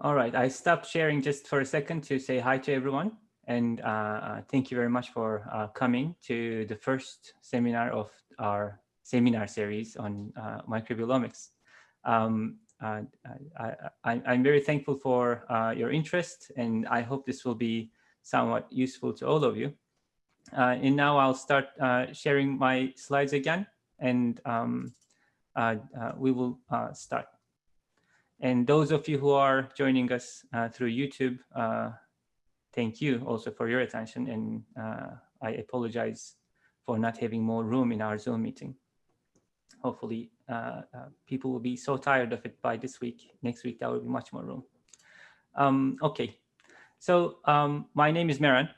All right, I stopped sharing just for a second to say hi to everyone. And uh, uh, thank you very much for uh, coming to the first seminar of our seminar series on uh, microbiomics. Um, uh, I, am very thankful for uh, your interest, and I hope this will be somewhat useful to all of you. and now I'll start sharing my slides again, and um, we will start. And those of you who are joining us uh, through YouTube, uh, thank you also for your attention. And uh, I apologize for not having more room in our Zoom meeting. Hopefully uh, uh, people will be so tired of it by this week. Next week, there will be much more room. Um, okay, so um, my name is Meren,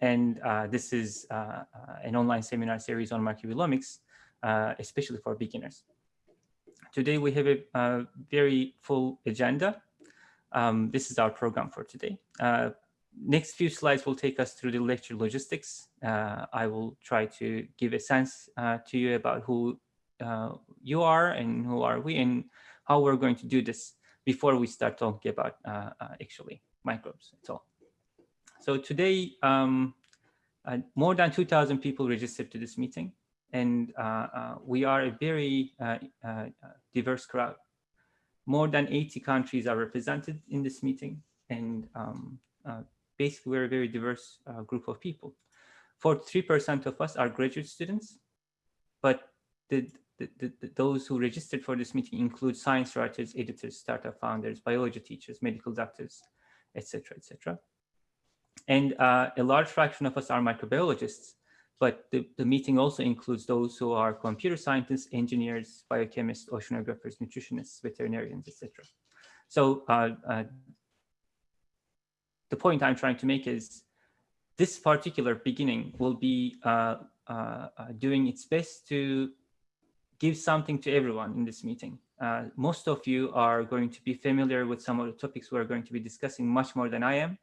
and uh, this is an online seminar series on microbiomics, especially for beginners. Today we have a, a very full agenda. Um, this is our program for today. Uh, next few slides will take us through the lecture logistics. Uh, I will try to give a sense uh, to you about who uh, you are and who are we and how we're going to do this before we start talking about uh, uh, actually microbes at all. So today, um, more than 2,000 people registered to this meeting and uh, uh, we are a very uh, diverse crowd. More than 80 countries are represented in this meeting, and um, basically we're a very diverse group of people. 43% of us are graduate students, but the, the, the, those who registered for this meeting include science writers, editors, startup founders, biology teachers, medical doctors, etc., etc. And uh, a large fraction of us are microbiologists, but the, the meeting also includes those who are computer scientists, engineers, biochemists, oceanographers, nutritionists, veterinarians, etc. So uh, uh, the point I'm trying to make is this particular beginning will be uh, uh, uh doing its best to give something to everyone in this meeting. Uh, most of you are going to be familiar with some of the topics we're going to be discussing much more than I am.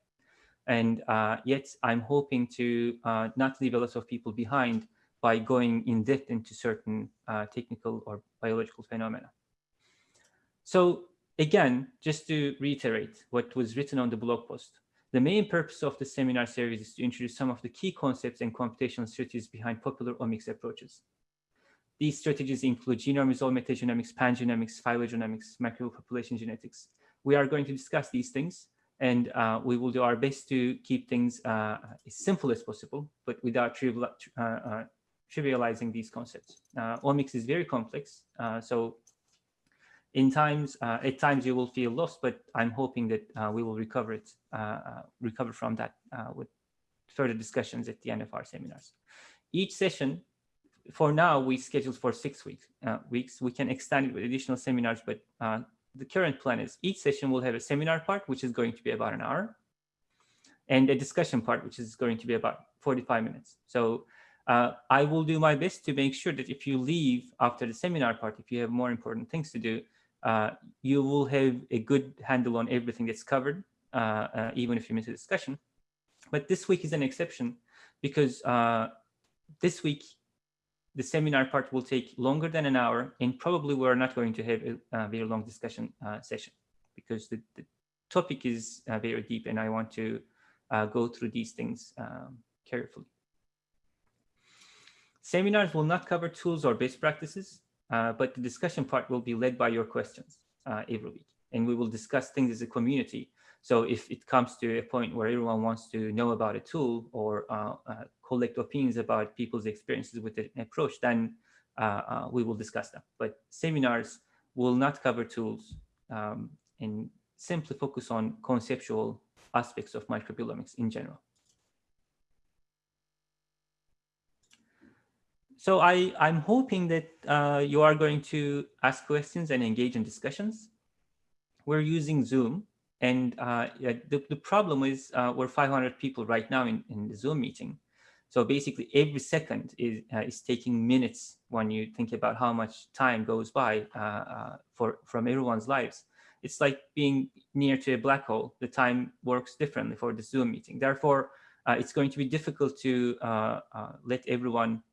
And uh, yet I'm hoping to uh, not leave a lot of people behind by going in depth into certain uh, technical or biological phenomena. So again, just to reiterate what was written on the blog post, the main purpose of the seminar series is to introduce some of the key concepts and computational strategies behind popular omics approaches. These strategies include genome-resolved metagenomics, pangenomics, phylogenomics, micropopulation genetics. We are going to discuss these things and uh, we will do our best to keep things uh, as simple as possible, but without trivial, uh, uh trivializing these concepts. Uh, omics is very complex, uh, so in times, at times you will feel lost, but I'm hoping that we will recover it, recover from that with further discussions at the end of our seminars. Each session, for now, we scheduled for six weeks. weeks. We can extend it with additional seminars, but the current plan is each session will have a seminar part, which is going to be about an hour, and a discussion part, which is going to be about 45 minutes. So uh, I will do my best to make sure that if you leave after the seminar part, if you have more important things to do, uh, you will have a good handle on everything that's covered, uh, uh even if you miss a discussion. But this week is an exception because uh, this week the seminar part will take longer than an hour and probably we're not going to have a, a very long discussion uh, session because the, the topic is uh, very deep and I want to uh, go through these things um, carefully. Seminars will not cover tools or best practices, uh, but the discussion part will be led by your questions uh, every week. And we will discuss things as a community so if it comes to a point where everyone wants to know about a tool or uh, uh, collect opinions about people's experiences with an approach, then uh, uh, we will discuss them. But seminars will not cover tools um, and simply focus on conceptual aspects of microbiomics in general. So I, I'm hoping that uh, you are going to ask questions and engage in discussions. We're using Zoom and uh, the, the problem is uh, we're 500 people right now in, in the Zoom meeting. So basically every second is, uh, is taking minutes when you think about how much time goes by uh, uh, for from everyone's lives. It's like being near to a black hole. The time works differently for the Zoom meeting. Therefore, uh, it's going to be difficult to let everyone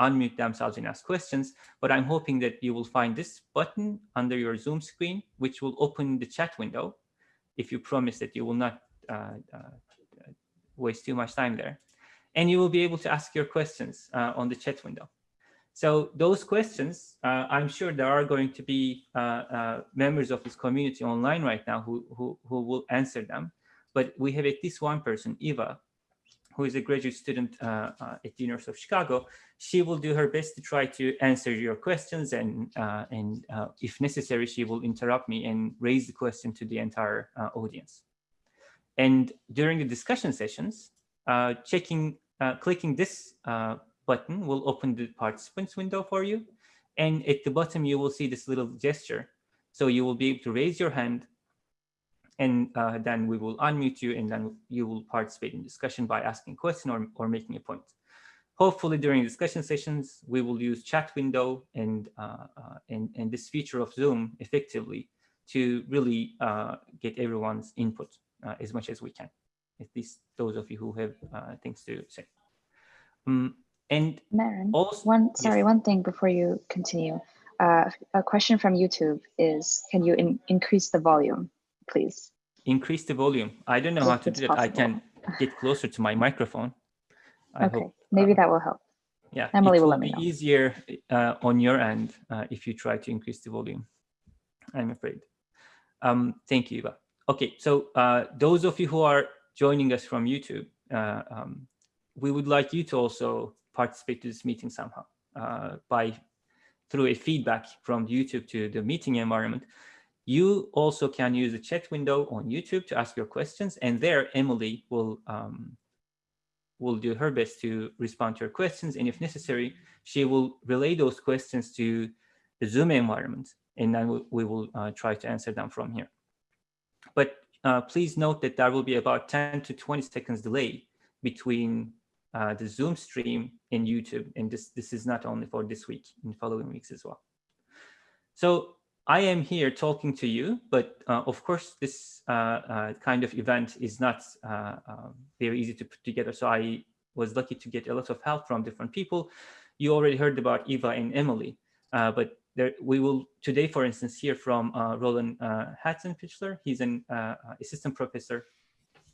unmute themselves and ask questions, but I'm hoping that you will find this button under your Zoom screen, which will open the chat window if you promise that you will not uh, uh, waste too much time there. And you will be able to ask your questions uh, on the chat window. So those questions, uh, I'm sure there are going to be uh, uh, members of this community online right now who, who, who will answer them. But we have at least one person, Eva, who is a graduate student uh, uh, at the University of Chicago. She will do her best to try to answer your questions and, uh, and if necessary, she will interrupt me and raise the question to the entire audience. And during the discussion sessions, checking, clicking this button will open the participants window for you. And at the bottom, you will see this little gesture. So you will be able to raise your hand and uh, then we will unmute you and then you will participate in discussion by asking question or, or making a point. Hopefully during discussion sessions, we will use chat window and, uh, uh, and, and this feature of Zoom effectively to really uh, get everyone's input uh, as much as we can, at least those of you who have uh, things to say. Um, and Meren, also, one sorry, yes. one thing before you continue. Uh, a question from YouTube is, can you in, increase the volume, please? Increase the volume. I don't know if how to do that. I can get closer to my microphone. I okay, hope, maybe uh, that will help. Yeah, Emily will, will let me know. easier uh, on your end uh, if you try to increase the volume. I'm afraid. Um, thank you, Eva. Okay, so uh, those of you who are joining us from YouTube, uh, um, we would like you to also participate to this meeting somehow uh, by through a feedback from YouTube to the meeting environment. You also can use the chat window on YouTube to ask your questions, and there Emily will um, will do her best to respond to your questions, and if necessary, she will relay those questions to the Zoom environment, and then we, we will uh, try to answer them from here. But uh, please note that there will be about 10 to 20 seconds delay between uh, the Zoom stream and YouTube. And this, this is not only for this week, in following weeks as well. So I am here talking to you, but uh, of course, this uh, uh kind of event is not uh, um, very easy to put together. So I was lucky to get a lot of help from different people. You already heard about Eva and Emily, uh, but there, we will today, for instance, hear from Roland uh, Hatzenpichler. He's an assistant professor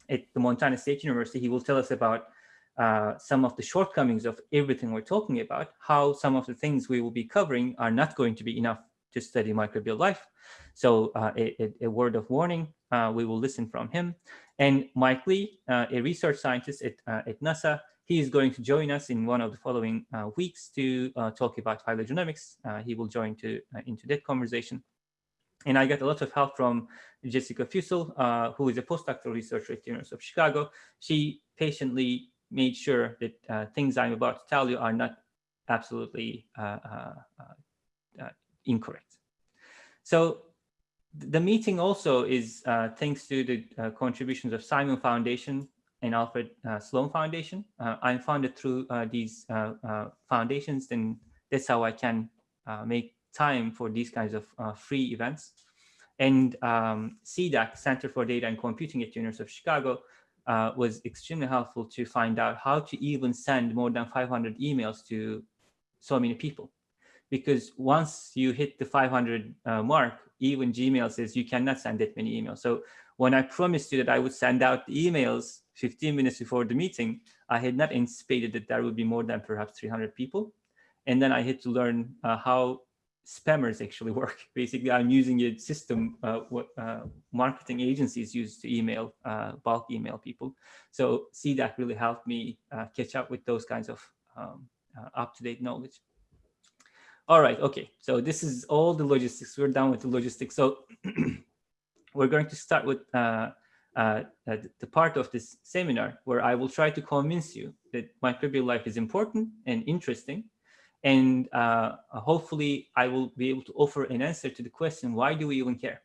at the Montana State University. He will tell us about uh, some of the shortcomings of everything we're talking about, how some of the things we will be covering are not going to be enough to study microbial life. So uh, a, a, word of warning, uh, we will listen from him. And Mike Lee, uh, a research scientist at, uh, at NASA, he is going to join us in one of the following weeks to talk about phylogenomics. he will join to, into that conversation. And I got a lot of help from Jessica Fussell, who is a postdoctoral researcher at the University of Chicago. She patiently made sure that uh, things I'm about to tell you are not absolutely uh, uh, uh, incorrect. So the meeting also is uh, thanks to the uh, contributions of Simon Foundation and Alfred uh, Sloan Foundation. I'm funded through these foundations, and that's how I can make time for these kinds of free events. And um, CDAC, Center for Data and Computing at the University of Chicago, uh, was extremely helpful to find out how to even send more than 500 emails to so many people. Because once you hit the 500 uh, mark, even Gmail says you cannot send that many emails. So when I promised you that I would send out emails 15 minutes before the meeting, I had not anticipated that there would be more than perhaps 300 people. And then I had to learn uh, how spammers actually work. Basically, I'm using a system uh, what uh, marketing agencies use to email, uh, bulk email people. So CDAC really helped me uh, catch up with those kinds of um, uh, up-to-date knowledge. All right, okay, so this is all the logistics. We're done with the logistics. So we're going to start with uh, the part of this seminar where I will try to convince you that microbial life is important and interesting and uh, hopefully I will be able to offer an answer to the question, why do we even care?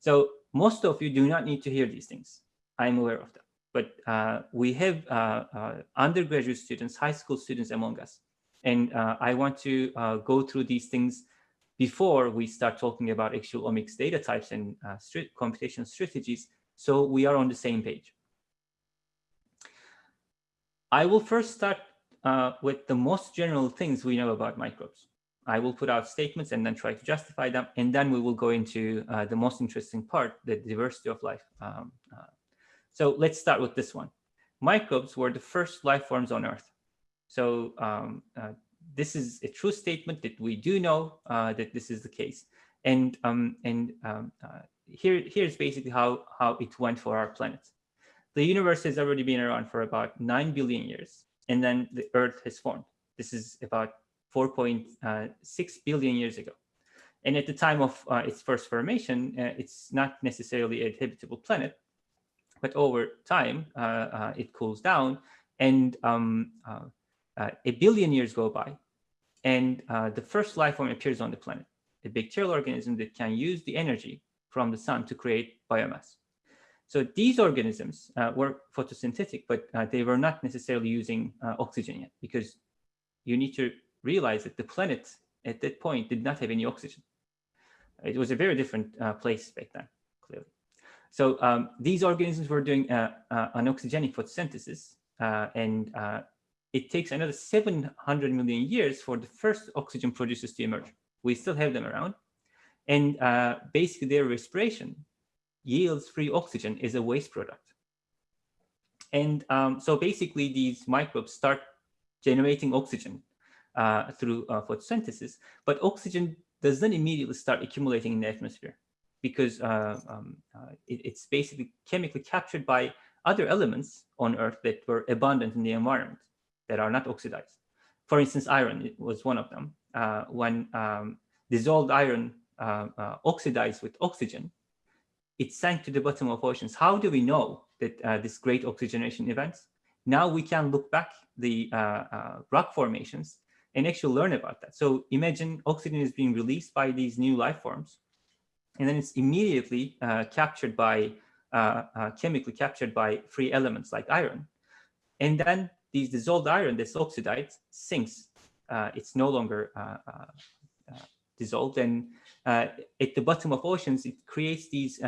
So most of you do not need to hear these things. I'm aware of that. But uh, we have uh, uh undergraduate students, high school students among us. And uh, I want to uh, go through these things before we start talking about actual omics data types and computation strategies. So we are on the same page. I will first start uh, with the most general things we know about microbes. I will put out statements and then try to justify them. And then we will go into uh, the most interesting part, the diversity of life. Um, uh, so let's start with this one. Microbes were the first life forms on Earth. So um, uh, this is a true statement that we do know uh, that this is the case. And, um, and um, uh, here, here's basically how, how it went for our planet. The universe has already been around for about 9 billion years, and then the Earth has formed. This is about 4.6 billion years ago. And at the time of uh, its first formation, uh, it's not necessarily a habitable planet, but over time, uh, uh it cools down and um, uh, uh, a billion years go by and the first life form appears on the planet, a bacterial organism that can use the energy from the sun to create biomass. So these organisms were photosynthetic, but they were not necessarily using oxygen yet because you need to realize that the planet at that point did not have any oxygen. It was a very different uh, place back then, clearly. So um, these organisms were doing uh, uh, anoxygenic photosynthesis, uh, and uh, it takes another 700 million years for the first oxygen producers to emerge. We still have them around. And uh, basically their respiration yields free oxygen as a waste product. And um, so basically these microbes start generating oxygen uh, through uh, photosynthesis, but oxygen doesn't immediately start accumulating in the atmosphere because uh, um, uh, it, it's basically chemically captured by other elements on Earth that were abundant in the environment that are not oxidized. For instance, iron was one of them. Uh, when um, dissolved iron oxidized with oxygen, it sank to the bottom of oceans. How do we know that this great oxygenation events? Now we can look back the rock formations and actually learn about that. So imagine oxygen is being released by these new life forms, and then it's immediately uh, captured by, uh, uh, chemically captured by free elements like iron. And then these dissolved iron that's oxidized sinks. Uh, it's no longer uh, uh, dissolved. And at the bottom of oceans, it creates these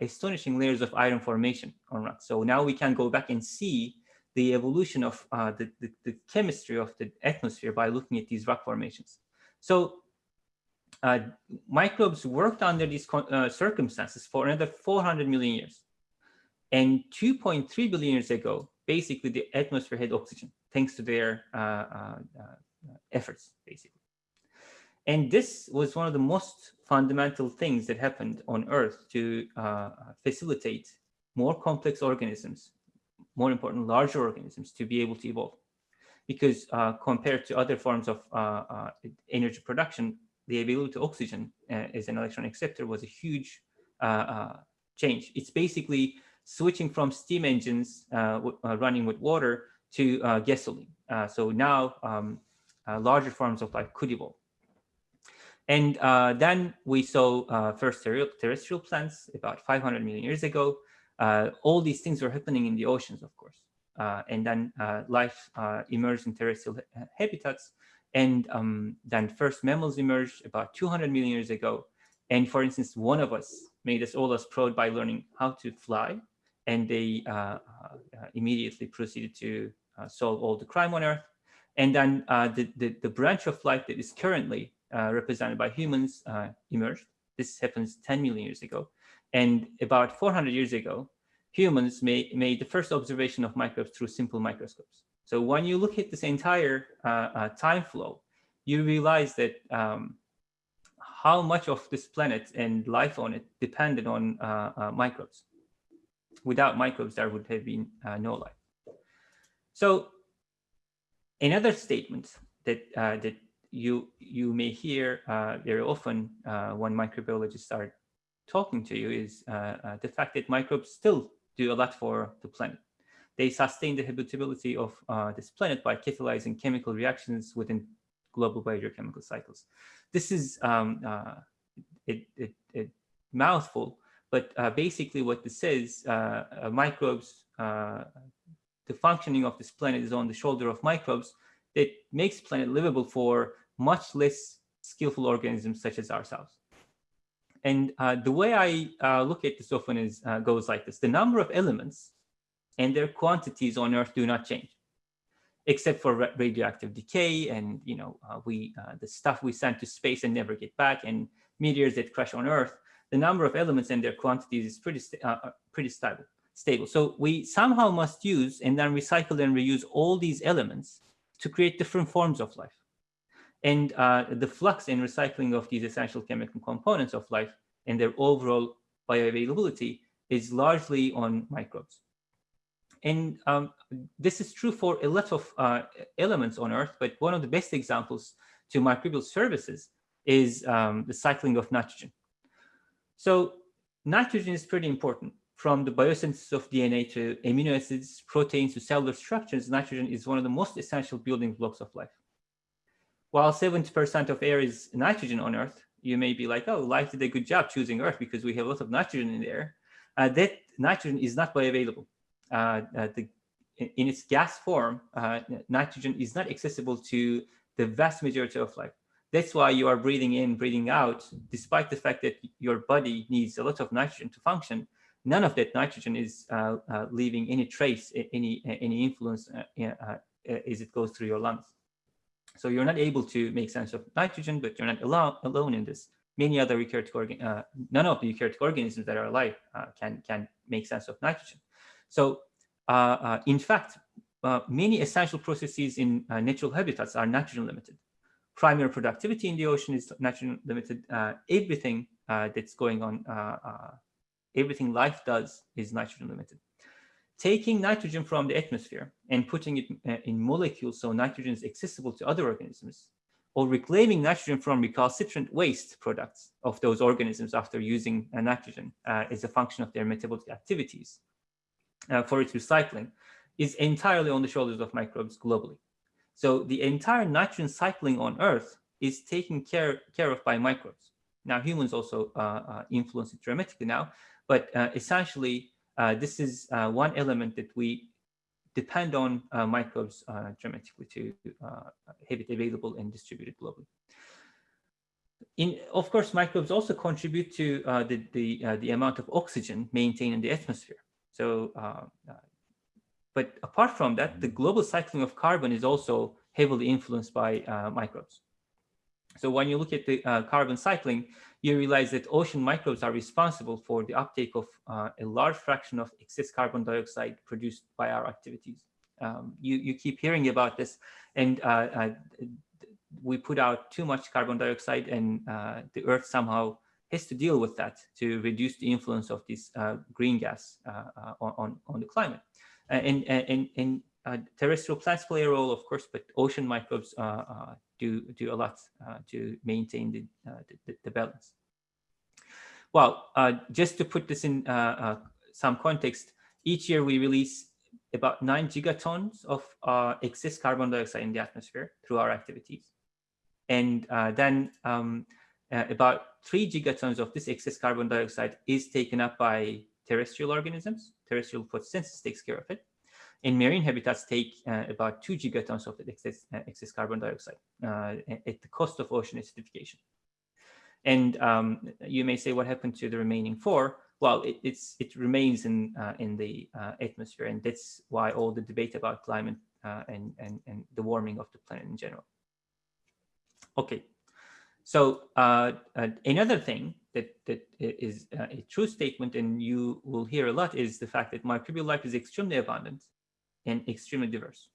astonishing layers of iron formation on rocks. So now we can go back and see the evolution of uh, the, the, the, chemistry of the atmosphere by looking at these rock formations. So uh, microbes worked under these uh, circumstances for another 400 million years. And 2.3 billion years ago, basically the atmosphere had oxygen, thanks to their uh, uh, uh, efforts, basically. And this was one of the most fundamental things that happened on Earth to facilitate more complex organisms more important, larger organisms to be able to evolve. Because uh, compared to other forms of uh, uh, energy production, the availability to oxygen uh, as an electron acceptor was a huge uh, uh, change. It's basically switching from steam engines running with water to gasoline. so now um, larger forms of life could evolve. And uh, then we saw uh, first terrestrial plants about 500 million years ago. Uh, all these things were happening in the oceans, of course. Uh, and then uh, life emerged in terrestrial ha habitats. And um, then first mammals emerged about 200 million years ago. And for instance, one of us made us all as proud by learning how to fly. And they uh, uh, immediately proceeded to uh, solve all the crime on Earth. And then the, the, the, branch of life that is currently represented by humans emerged. This happens 10 million years ago. And about 400 years ago, humans made, made the first observation of microbes through simple microscopes. So when you look at this entire uh, uh, time flow, you realize that um, how much of this planet and life on it depended on uh, uh microbes. Without microbes, there would have been uh, no life. So another statement that uh, that you you may hear very often when microbiologists are talking to you is uh, uh, the fact that microbes still do a lot for the planet. They sustain the habitability of uh, this planet by catalyzing chemical reactions within global biogeochemical cycles. This is um, uh, a, a, a, mouthful, but uh, basically what this is, uh, microbes, the functioning of this planet is on the shoulder of microbes that makes planet livable for much less skillful organisms such as ourselves. And uh, the way I uh, look at this often is uh, goes like this. The number of elements and their quantities on Earth do not change. except for radioactive decay and you know uh, we uh, the stuff we send to space and never get back and meteors that crash on Earth, the number of elements and their quantities is pretty uh, uh, pretty stable. Stable. So we somehow must use and then recycle and reuse all these elements to create different forms of life. And uh, the flux and recycling of these essential chemical components of life and their overall bioavailability is largely on microbes. And um, this is true for a lot of uh, elements on Earth, but one of the best examples to microbial services is um, the cycling of nitrogen. So nitrogen is pretty important. From the biosynthesis of DNA to amino acids, proteins to cellular structures, nitrogen is one of the most essential building blocks of life. While 70% of air is nitrogen on Earth, you may be like, oh, life did a good job choosing Earth because we have a lot of nitrogen in the air. Uh, that nitrogen is not bioavailable. Uh, uh, the, in its gas form, uh, nitrogen is not accessible to the vast majority of life. That's why you are breathing in, breathing out, despite the fact that your body needs a lot of nitrogen to function. None of that nitrogen is uh, uh, leaving any trace, any any influence uh, as it goes through your lungs. So you're not able to make sense of nitrogen, but you're not alone, alone in this. Many other eukaryotic organ, uh, none of the eukaryotic organisms that are alive uh, can can make sense of nitrogen. So uh, in fact, many essential processes in natural habitats are nitrogen limited primary productivity in the ocean is nitrogen limited. Uh, everything uh, that's going on, uh, uh, everything life does is nitrogen limited. Taking nitrogen from the atmosphere and putting it uh, in molecules so nitrogen is accessible to other organisms, or reclaiming nitrogen from recalcitrant waste products of those organisms after using nitrogen is a function of their metabolic activities for its recycling, is entirely on the shoulders of microbes globally. So the entire nitrogen cycling on Earth is taken care, care of by microbes. Now humans also uh, uh, influence it dramatically now, but uh, essentially uh, this is uh, one element that we depend on uh, microbes dramatically to have it available and distributed globally. In, of course, microbes also contribute to the, the, the amount of oxygen maintained in the atmosphere. So but apart from that, the global cycling of carbon is also heavily influenced by uh, microbes. So when you look at the uh, carbon cycling, you realize that ocean microbes are responsible for the uptake of uh, a large fraction of excess carbon dioxide produced by our activities. Um, you, you keep hearing about this and uh, uh, we put out too much carbon dioxide and uh, the earth somehow has to deal with that to reduce the influence of this green gas on, on the climate. And, and, and uh, terrestrial plants play a role, of course, but ocean microbes uh, do, do a lot to maintain the, the, the, balance. Well, just to put this in some context, each year we release about nine gigatons of uh, excess carbon dioxide in the atmosphere through our activities. And uh, then um, uh, about three gigatons of this excess carbon dioxide is taken up by terrestrial organisms. Terrestrial photosynthesis takes care of it. And marine habitats take uh, about two gigatons of excess, uh, excess carbon dioxide uh, at the cost of ocean acidification. And um, you may say, what happened to the remaining four? Well, it, it's, it remains in, uh, in the uh, atmosphere. And that's why all the debate about climate uh, and, and, and the warming of the planet in general. Okay, so another thing that, that is a true statement and you will hear a lot is the fact that microbial life is extremely abundant and extremely diverse.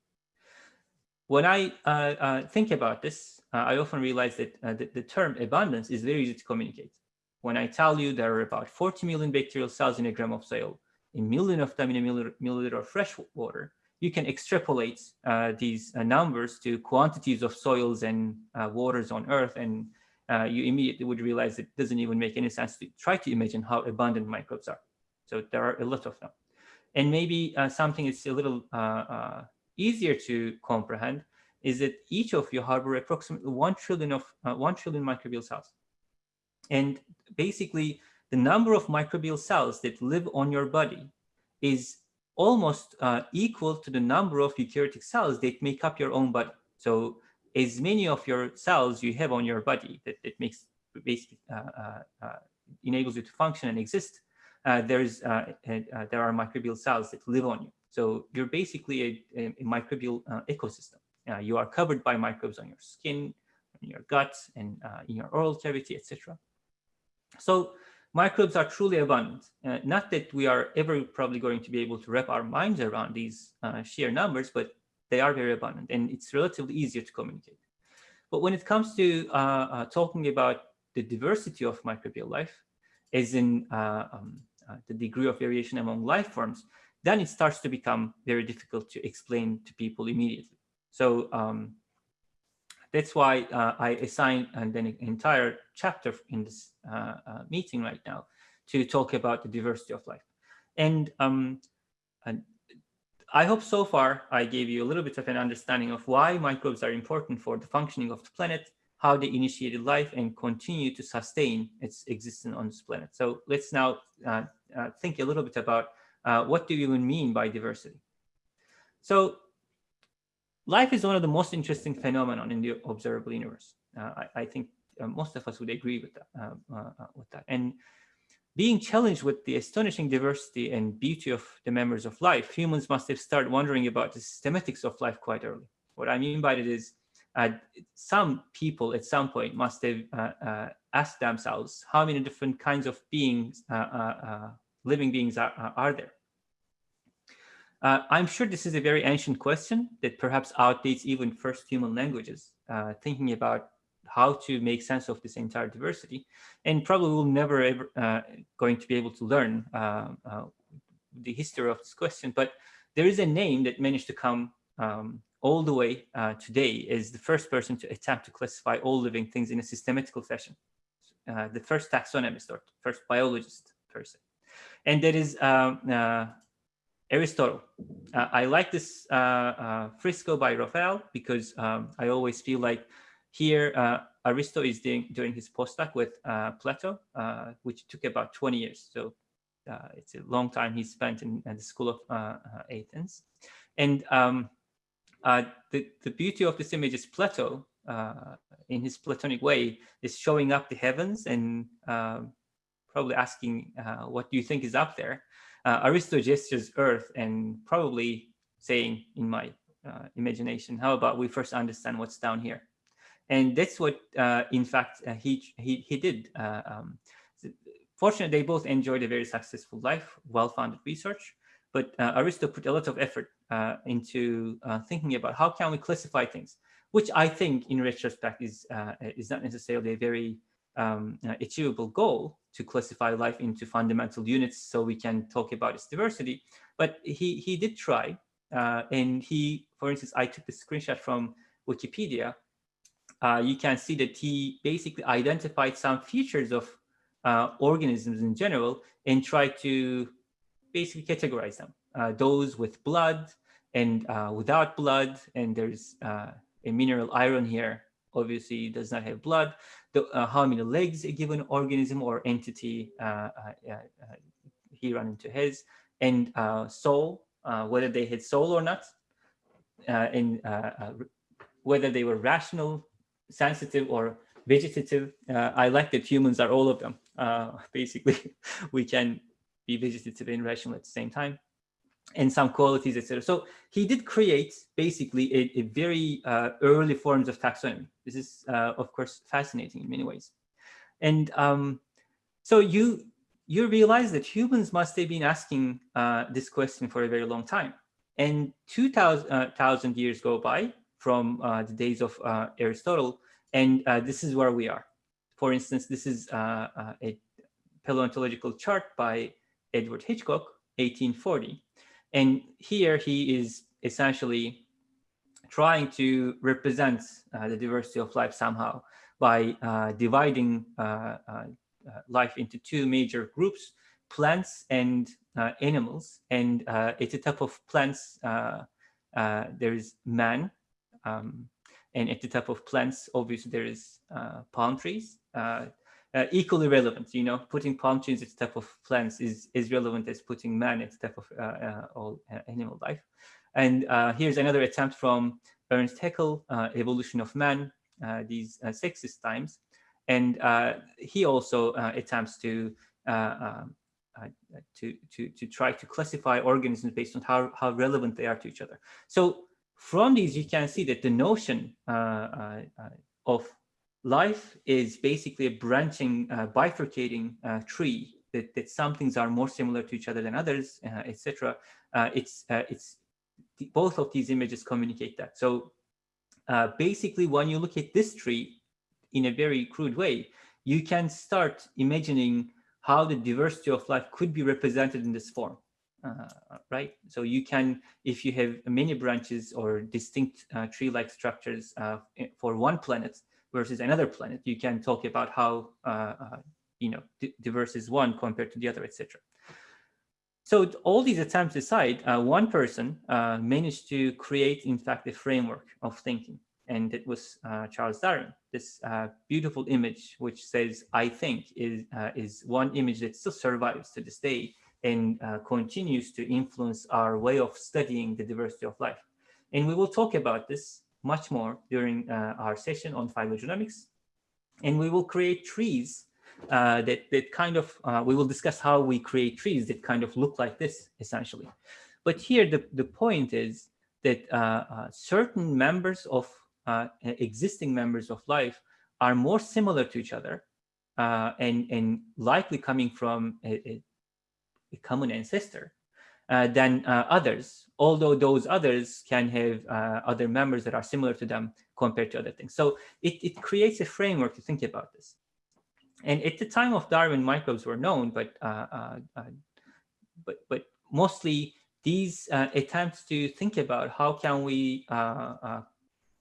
When I uh, uh, think about this, uh, I often realize that uh, the, the, term abundance is very easy to communicate. When I tell you there are about 40 million bacterial cells in a gram of soil, a million of them in a milliliter, milliliter of fresh water, you can extrapolate uh, these numbers to quantities of soils and waters on Earth and uh, you immediately would realize it doesn't even make any sense to try to imagine how abundant microbes are. So there are a lot of them. And maybe uh, something that's a little uh, uh, easier to comprehend is that each of you harbor approximately 1 trillion of uh, 1 trillion microbial cells. And basically the number of microbial cells that live on your body is almost uh, equal to the number of eukaryotic cells that make up your own body. So as many of your cells you have on your body that, that makes basically uh, uh, enables you to function and exist, uh, there's uh, uh, there are microbial cells that live on you. So you're basically a, a, microbial uh, ecosystem. You are covered by microbes on your skin, in your gut, and in your oral cavity, etc. So microbes are truly abundant. Not that we are ever probably going to be able to wrap our minds around these sheer numbers, but they are very abundant and it's relatively easier to communicate. But when it comes to uh, uh talking about the diversity of microbial life, as in uh, um, uh, the degree of variation among life forms, then it starts to become very difficult to explain to people immediately. So um, that's why uh, I assigned an entire chapter in this uh, uh, meeting right now to talk about the diversity of life. And, um, and I hope so far I gave you a little bit of an understanding of why microbes are important for the functioning of the planet, how they initiated life and continue to sustain its existence on this planet. So let's now uh, uh, think a little bit about uh, what do you even mean by diversity? So life is one of the most interesting phenomenon in the observable universe. Uh, I, I, think uh, most of us would agree with that, uh, with that. And being challenged with the astonishing diversity and beauty of the members of life, humans must have started wondering about the systematics of life quite early. What I mean by it is uh, some people at some point must have uh, asked themselves how many different kinds of beings, living beings are, are there? Uh, I'm sure this is a very ancient question that perhaps outdates even first human languages, uh, thinking about how to make sense of this entire diversity, and probably will never ever uh, going to be able to learn uh, uh, the history of this question. But there is a name that managed to come um, all the way uh, today is the first person to attempt to classify all living things in a systematical fashion. the first taxonomist or first biologist person. And that is um, Aristotle. Uh, I like this uh, uh, fresco by Raphael because um, I always feel like here uh, Aristotle is doing, doing his postdoc with uh, Plato, uh, which took about 20 years. So it's a long time he spent in, in the school of Athens. And um, the, the beauty of this image is Plato, in his Platonic way, is showing up the heavens and um, probably asking, what do you think is up there? uh, Aristo gestures Earth and probably saying in my uh, imagination, how about we first understand what's down here? And that's what, uh, in fact, uh, he, he, he did. Uh, um, fortunately, they both enjoyed a very successful life, well-founded research, but uh, Aristo put a lot of effort into thinking about how can we classify things, which I think in retrospect is, is not necessarily a very um, achievable goal, to classify life into fundamental units so we can talk about its diversity. But he, he did try. Uh, and he, for instance, I took the screenshot from Wikipedia. Uh, you can see that he basically identified some features of uh, organisms in general and tried to basically categorize them. Uh, those with blood and uh, without blood, and there's uh, a mineral iron here, obviously does not have blood the, uh, how many legs a given organism or entity uh, uh, he ran into his, and soul, whether they had soul or not, and whether they were rational, sensitive, or vegetative. I like that humans are all of them. basically, we can be vegetative and rational at the same time and some qualities, etc. So he did create basically a, a very uh, early forms of taxonomy. This is, uh, of course, fascinating in many ways. And um, so you you realize that humans must have been asking uh, this question for a very long time. And 2,000 uh, years go by from uh, the days of uh, Aristotle, and this is where we are. For instance, this is a paleontological chart by Edward Hitchcock, 1840. And here he is essentially trying to represent uh, the diversity of life somehow by uh, dividing uh, uh, uh life into two major groups, plants and uh, animals. And at the top of plants, there is man. Um, and at the top of plants, obviously, there is palm trees uh, equally relevant. You know, putting palm trees at top of plants is is relevant as putting man at top of uh, uh all uh, animal life. And uh, here's another attempt from Ernst Haeckel, Evolution of Man, these sexist times. And he also attempts to um, to, to, to try to classify organisms based on how, how relevant they are to each other. So from these, you can see that the notion of life is basically a branching, bifurcating tree that, that some things are more similar to each other than others, etc. it's it's both of these images communicate that. So uh, basically, when you look at this tree in a very crude way, you can start imagining how the diversity of life could be represented in this form, uh, right? So you can, if you have many branches or distinct uh, tree-like structures uh, for one planet versus another planet, you can talk about how, uh, uh, you know, diverse is one compared to the other, etc. So all these attempts aside, uh, one person managed to create, in fact, a framework of thinking. And it was Charles Darwin. This beautiful image, which says, I think, is, is one image that still survives to this day and uh, continues to influence our way of studying the diversity of life. And we will talk about this much more during our session on phylogenomics. And we will create trees uh, that, that kind of, uh, we will discuss how we create trees that kind of look like this, essentially. But here, the, the point is that uh, uh certain members of uh, existing members of life are more similar to each other uh, and, and likely coming from a, a common ancestor Uh, than uh, others, although those others can have uh, other members that are similar to them compared to other things. So it, it creates a framework to think about this. And at the time of Darwin, microbes were known, but uh, uh, uh, but but mostly these attempts to think about how can we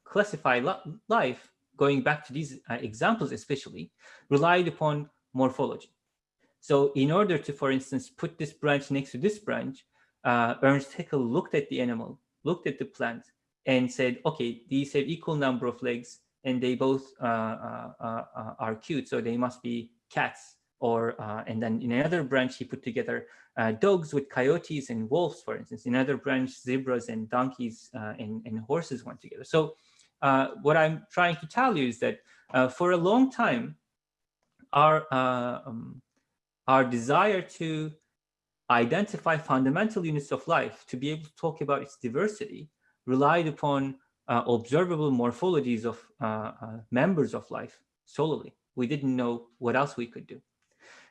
classify life, going back to these examples especially, relied upon morphology. So in order to, for instance, put this branch next to this branch, uh, Ernst Haeckel looked at the animal, looked at the plant, and said, okay, these have equal number of legs, and they both uh, uh, uh, are cute, so they must be cats. Or and then in another branch, he put together dogs with coyotes and wolves, for instance. In another branch, zebras and donkeys and, and horses went together. So what I'm trying to tell you is that for a long time, our um, our desire to identify fundamental units of life to be able to talk about its diversity relied upon uh, observable morphologies of uh, uh, members of life solely. We didn't know what else we could do.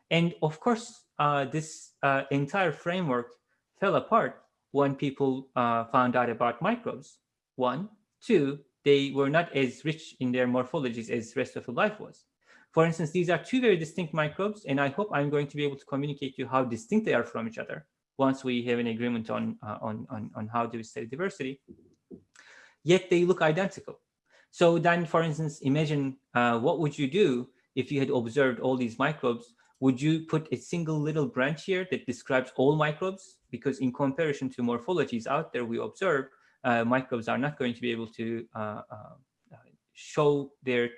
And of course, this entire framework fell apart when people found out about microbes. One, two, they were not as rich in their morphologies as rest of the life was. For instance, these are two very distinct microbes, and I hope I'm going to be able to communicate to you how distinct they are from each other once we have an agreement on, uh, on, on, on how to study diversity yet they look identical. So then, for instance, imagine uh, what would you do if you had observed all these microbes? Would you put a single little branch here that describes all microbes? Because in comparison to morphologies out there we observe, uh, microbes are not going to be able to uh, uh show their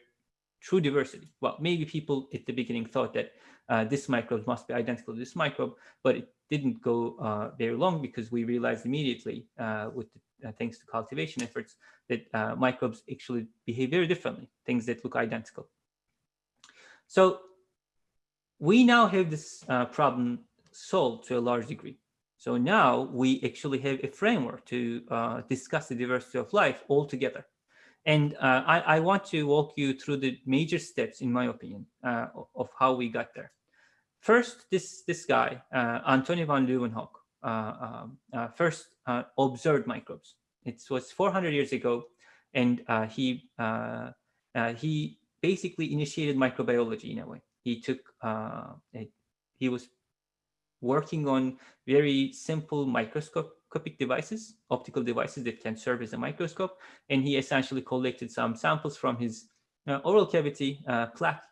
true diversity. Well, maybe people at the beginning thought that uh, this microbe must be identical to this microbe, but it didn't go uh, very long because we realized immediately with the uh, thanks to cultivation efforts, that uh, microbes actually behave very differently, things that look identical. So we now have this uh, problem solved to a large degree. So now we actually have a framework to uh, discuss the diversity of life altogether. And uh, I, I, want to walk you through the major steps, in my opinion, uh, of how we got there. First, this, this guy, Antoine van Leeuwenhoek, uh, um, uh, first uh, observed microbes. It was 400 years ago, and he he basically initiated microbiology in a way. He took a, he was working on very simple microscopic devices, optical devices that can serve as a microscope. And he essentially collected some samples from his uh, oral cavity uh, plaque.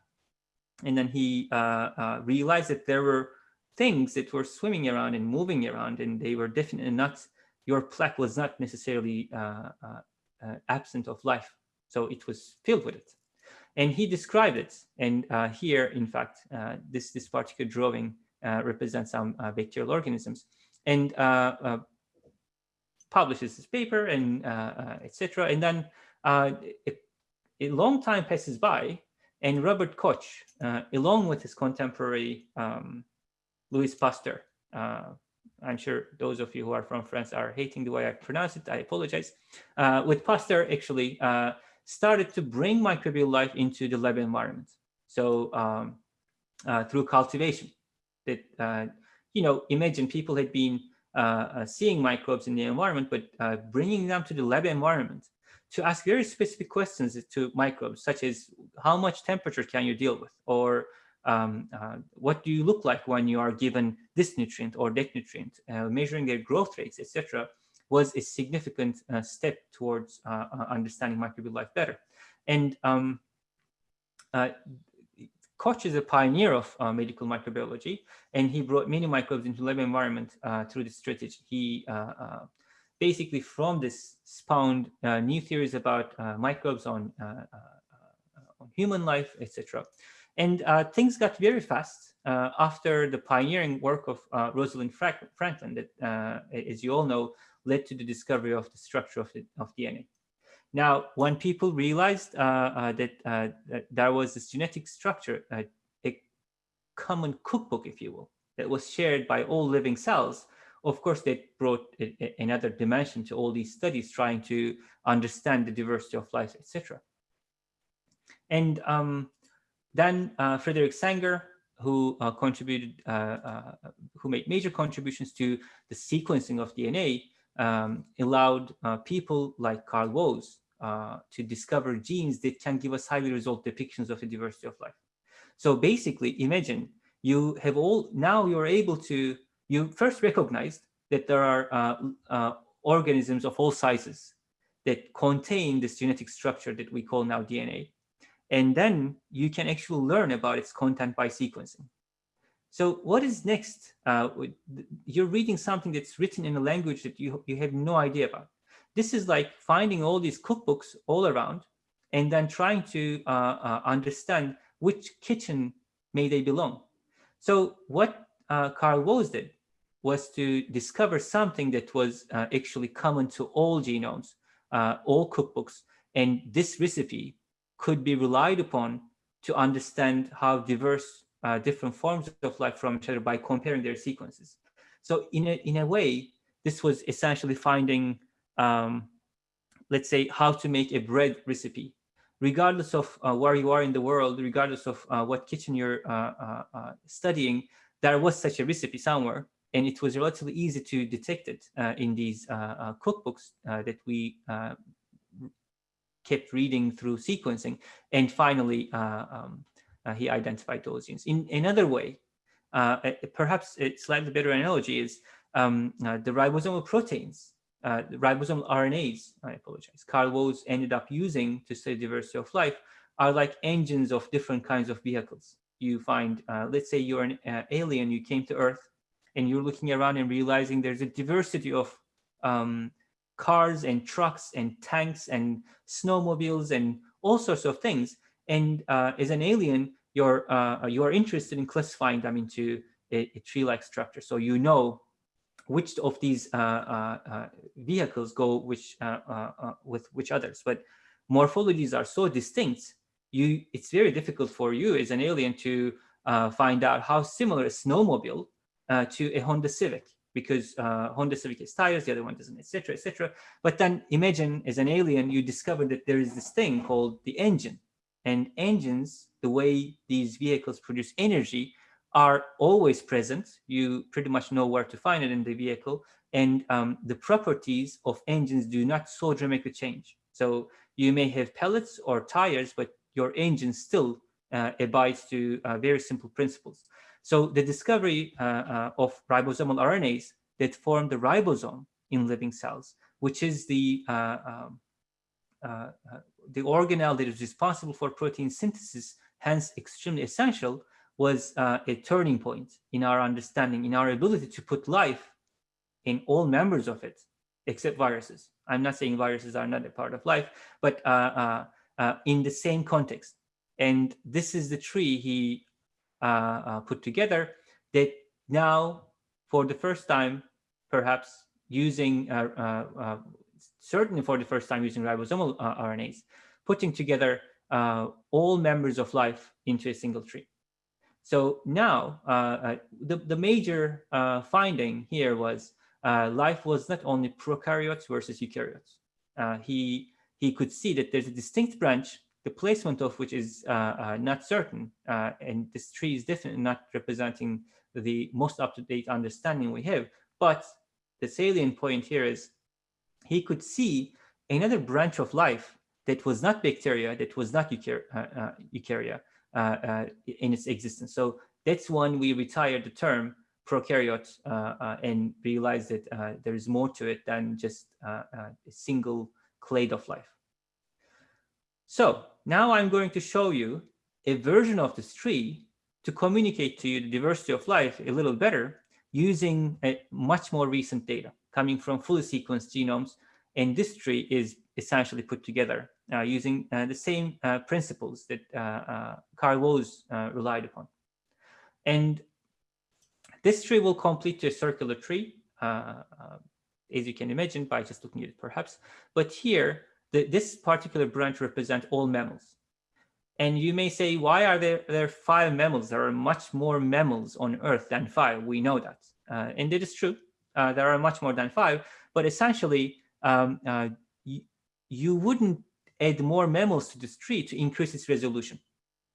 And then he uh, realized that there were things that were swimming around and moving around, and they were definitely not, your plaque was not necessarily uh, uh, uh, absent of life. So it was filled with it. And he described it. And uh, here, in fact, uh, this, this particular drawing uh, represents some bacterial organisms. And publishes this paper and etc. And then a, a long time passes by and Robert Koch, along with his contemporary um, Louis Pasteur. Uh, I'm sure those of you who are from France are hating the way I pronounce it. I apologize. Uh, with Pasteur actually uh, started to bring microbial life into the lab environment. So um, uh, through cultivation that, uh, you know, imagine people had been uh, seeing microbes in the environment, but bringing them to the lab environment to ask very specific questions to microbes, such as how much temperature can you deal with? Or um, uh, what do you look like when you are given this nutrient or that nutrient, uh, measuring their growth rates, etc., was a significant uh, step towards uh, uh, understanding microbial life better. And um, uh, Koch is a pioneer of medical microbiology, and he brought many microbes into lab environment through this strategy. He basically from this spawned new theories about microbes on, on human life, etc. And uh, things got very fast uh, after the pioneering work of uh, Rosalind Franklin that, uh, as you all know, led to the discovery of the structure of, the, of DNA. Now, when people realized uh, uh, that, that, there was this genetic structure, a common cookbook, if you will, that was shared by all living cells, of course, that brought a, a, another dimension to all these studies trying to understand the diversity of life, etc. And um, then uh, Frederick Sanger, who uh, contributed, uh, uh, who made major contributions to the sequencing of DNA, um, allowed uh, people like Carl Woese Uh, to discover genes that can give us highly resolved depictions of the diversity of life. So basically, imagine you have all, now you're able to, you first recognized that there are uh, uh, organisms of all sizes that contain this genetic structure that we call now DNA. And then you can actually learn about its content by sequencing. So what is next? Uh, you're reading something that's written in a language that you, you have no idea about. This is like finding all these cookbooks all around and then trying to uh, uh, understand which kitchen may they belong. So what uh, Carl Woese did was to discover something that was uh, actually common to all genomes, uh, all cookbooks. And this recipe could be relied upon to understand how diverse uh, different forms of life from each other by comparing their sequences. So in a, in a way, this was essentially finding, um, let's say, how to make a bread recipe. Regardless of uh, where you are in the world, regardless of uh, what kitchen you're uh, uh, uh, studying, there was such a recipe somewhere. And it was relatively easy to detect it in these cookbooks that we kept reading through sequencing. And finally, uh, um, uh, he identified those genes. In another way, uh, perhaps a slightly better analogy is um, the ribosomal proteins, the ribosomal RNAs, I apologize, Carl Woese ended up using to study diversity of life are like engines of different kinds of vehicles. You find, uh, let's say you're an uh, alien, you came to Earth, and you're looking around and realizing there's a diversity of um, cars and trucks and tanks and snowmobiles and all sorts of things. And uh, as an alien, you're uh, you are interested in classifying them into a, a tree-like structure. So you know which of these uh, uh, uh vehicles go which with which others. But morphologies are so distinct, you it's very difficult for you as an alien to find out how similar a snowmobile to a Honda Civic because uh, Honda Civic has tires, the other one doesn't, etc., etc. But then imagine as an alien, you discover that there is this thing called the engine. And engines, the way these vehicles produce energy, are always present. You pretty much know where to find it in the vehicle. And um, the properties of engines do not so dramatically change. So you may have pellets or tires, but your engine still uh, abides to uh, very simple principles. So the discovery uh, uh, of ribosomal RNAs that form the ribosome in living cells, which is the uh, um, uh, the organelle that is responsible for protein synthesis, hence extremely essential, was uh, a turning point in our understanding, in our ability to put life in all members of it, except viruses. I'm not saying viruses are not a part of life, but uh, in the same context. And this is the tree he uh, uh, put together that now for the first time, perhaps using, uh, certainly for the first time using ribosomal RNAs, putting together all members of life into a single tree. So now uh, the, the major finding here was life was not only prokaryotes versus eukaryotes. he, he could see that there's a distinct branch the placement of which is uh, uh, not certain, uh, and this tree is definitely not representing the most up-to-date understanding we have. But the salient point here is he could see another branch of life that was not bacteria, that was not eukarya, in its existence. So that's when we retired the term prokaryote uh, uh, and realized that uh, there is more to it than just a single clade of life. So now I'm going to show you a version of this tree to communicate to you the diversity of life a little better using a much more recent data coming from fully sequenced genomes. And this tree is essentially put together uh, using uh, the same uh, principles that uh, uh, Carl Woese uh, relied upon. And this tree will complete a circular tree, as you can imagine by just looking at it perhaps. But here, the, this particular branch represents all mammals. And you may say, why are there, there five mammals? There are much more mammals on Earth than five. We know that. Uh, and it is true. Uh, there are much more than five. But essentially, um, uh, you wouldn't add more mammals to this tree to increase its resolution.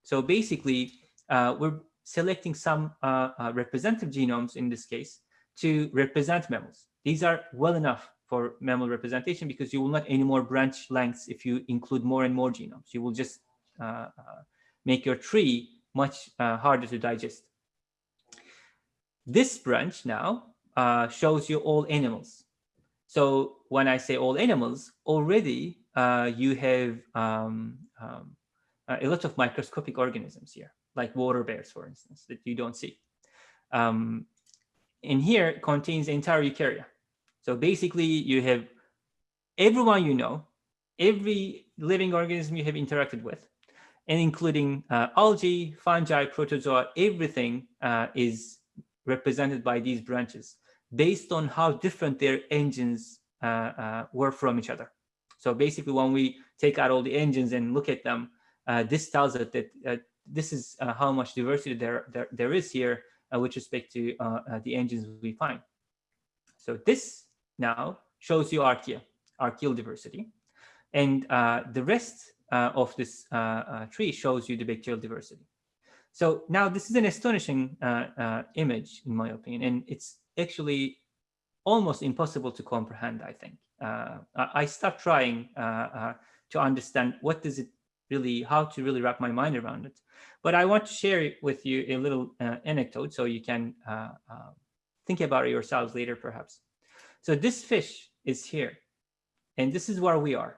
So basically, uh, we're selecting some uh, uh, representative genomes in this case to represent mammals. These are well enough for mammal representation because you will not any more branch lengths if you include more and more genomes. You will just uh, uh, make your tree much uh, harder to digest. This branch now shows you all animals. So when I say all animals, already you have um, um, a lot of microscopic organisms here, like water bears, for instance, that you don't see. Um, and here contains the entire eukarya. So basically you have everyone you know, every living organism you have interacted with, and including uh, algae, fungi, protozoa, everything uh, is represented by these branches based on how different their engines uh, uh were from each other. So basically when we take out all the engines and look at them, uh, this tells us that uh, this is how much diversity there, there, there is here with respect to the engines we find. So this now shows you archaea, archaeal diversity. And the rest uh, of this uh, uh, tree shows you the bacterial diversity. So now this is an astonishing image, in my opinion, and it's actually almost impossible to comprehend, I think. I start trying to understand what does it really, how to really wrap my mind around it. But I want to share with you a little uh, anecdote so you can uh, uh, think about it yourselves later, perhaps. So this fish is here, and this is where we are.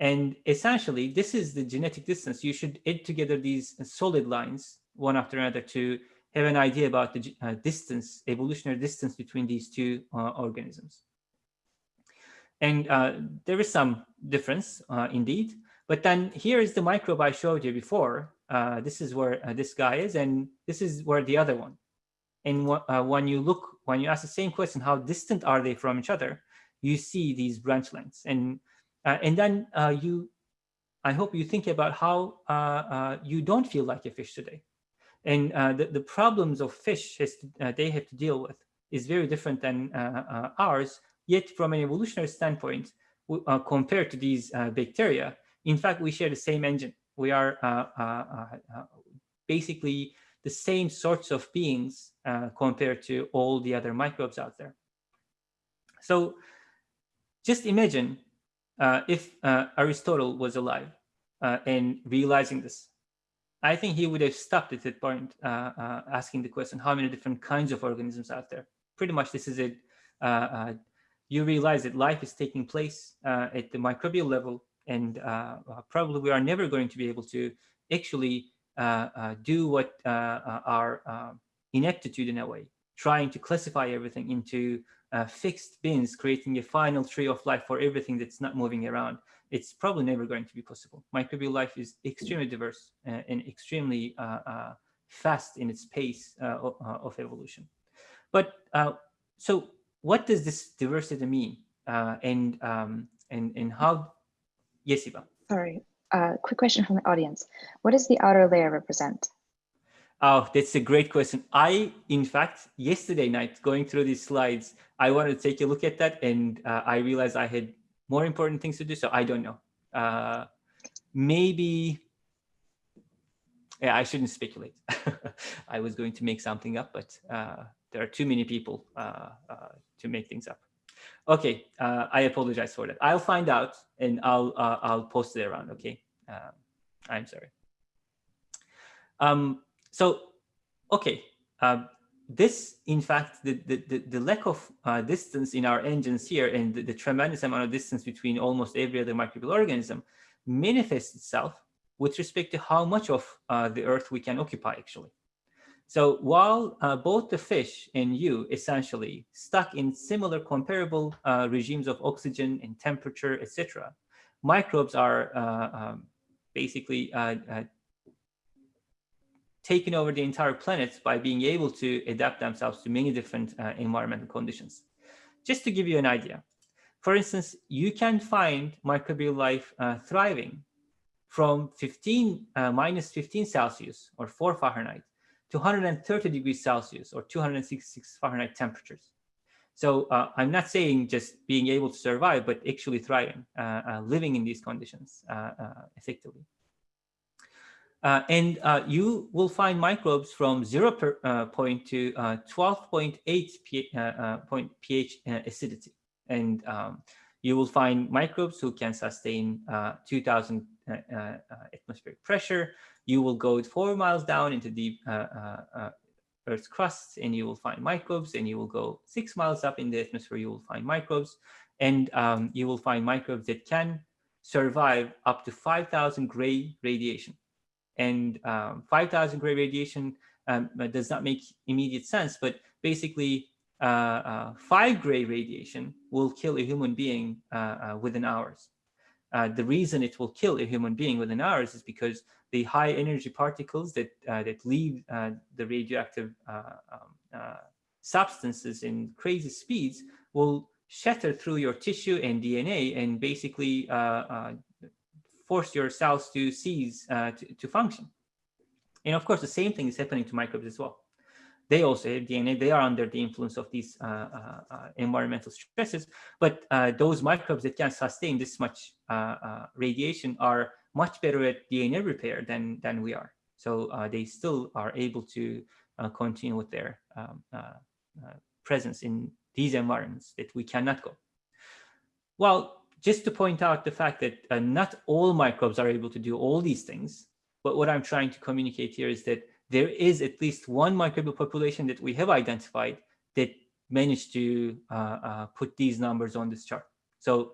And essentially, this is the genetic distance. You should add together these solid lines, one after another, to have an idea about the uh, distance, evolutionary distance between these two uh, organisms. And uh, there is some difference uh, indeed. But then here is the microbe I showed you before. Uh, this is where uh, this guy is, and this is where the other one. And when you look, when you ask the same question, how distant are they from each other, you see these branch lengths. And and then you, I hope you think about how you don't feel like a fish today. And uh, the, the problems of fish has to, uh, they have to deal with is very different than uh, ours. Yet from an evolutionary standpoint, compared to these bacteria, in fact, we share the same engine. We are basically the same sorts of beings uh, compared to all the other microbes out there. So just imagine uh, if uh, Aristotle was alive uh, and realizing this, I think he would have stopped at that point uh, uh, asking the question, how many different kinds of organisms out there? Pretty much this is it. Uh, uh, you realize that life is taking place uh, at the microbial level and uh, probably we are never going to be able to actually do what our ineptitude in a way, trying to classify everything into uh, fixed bins, creating a final tree of life for everything that's not moving around, it's probably never going to be possible. Microbial life is extremely diverse uh, and extremely uh, uh fast in its pace uh, uh, of evolution. But so what does this diversity mean? and, um, and, and how, yes, Eva. Sorry, quick question from the audience. What does the outer layer represent? Oh, that's a great question. I, in fact, yesterday night, going through these slides, I wanted to take a look at that and uh, I realized I had more important things to do. So I don't know. Uh, maybe, yeah, I shouldn't speculate. I was going to make something up, but uh, there are too many people uh, uh, to make things up. Okay, uh, I apologize for that. I'll find out and I'll I'll post it around. Okay, I'm sorry. Um, so, okay, uh, this, in fact, the, the, the lack of uh, distance in our engines here and the, the, tremendous amount of distance between almost every other microbial organism manifests itself with respect to how much of uh, the Earth we can occupy, actually. So while uh, both the fish and you essentially stuck in similar comparable uh, regimes of oxygen and temperature, etc., microbes are uh, um, basically taken over the entire planet by being able to adapt themselves to many different uh, environmental conditions. Just to give you an idea, for instance, you can find microbial life uh, thriving from 15 uh, minus 15 Celsius or 4 Fahrenheit to 130 degrees Celsius or 266 Fahrenheit temperatures. So uh, I'm not saying just being able to survive, but actually thriving, uh, uh, living in these conditions effectively. Uh, and uh, you will find microbes from 0 per, uh, point to 12.8 uh, point pH acidity. And um, you will find microbes who can sustain 2000 atmospheric pressure. You will go four miles down into the Earth's crust and you will find microbes and you will go six miles up in the atmosphere, you will find microbes and um, you will find microbes that can survive up to 5,000 gray radiation and um, 5,000 gray radiation um, does not make immediate sense, but basically uh, uh, five gray radiation will kill a human being uh, uh within hours. Uh, the reason it will kill a human being within hours is because the high energy particles that uh, that leave the radioactive um, substances in crazy speeds will shatter through your tissue and DNA and basically force your cells to cease uh, to, to function. And of course, the same thing is happening to microbes as well. They also have DNA. They are under the influence of these uh, uh, uh environmental stresses. But uh, those microbes that can sustain this much uh, radiation are much better at DNA repair than, than we are. So they still are able to continue with their um, presence in these environments that we cannot go. Well, just to point out the fact that uh, not all microbes are able to do all these things. But what I'm trying to communicate here is that there is at least one microbial population that we have identified that managed to uh, uh, put these numbers on this chart. So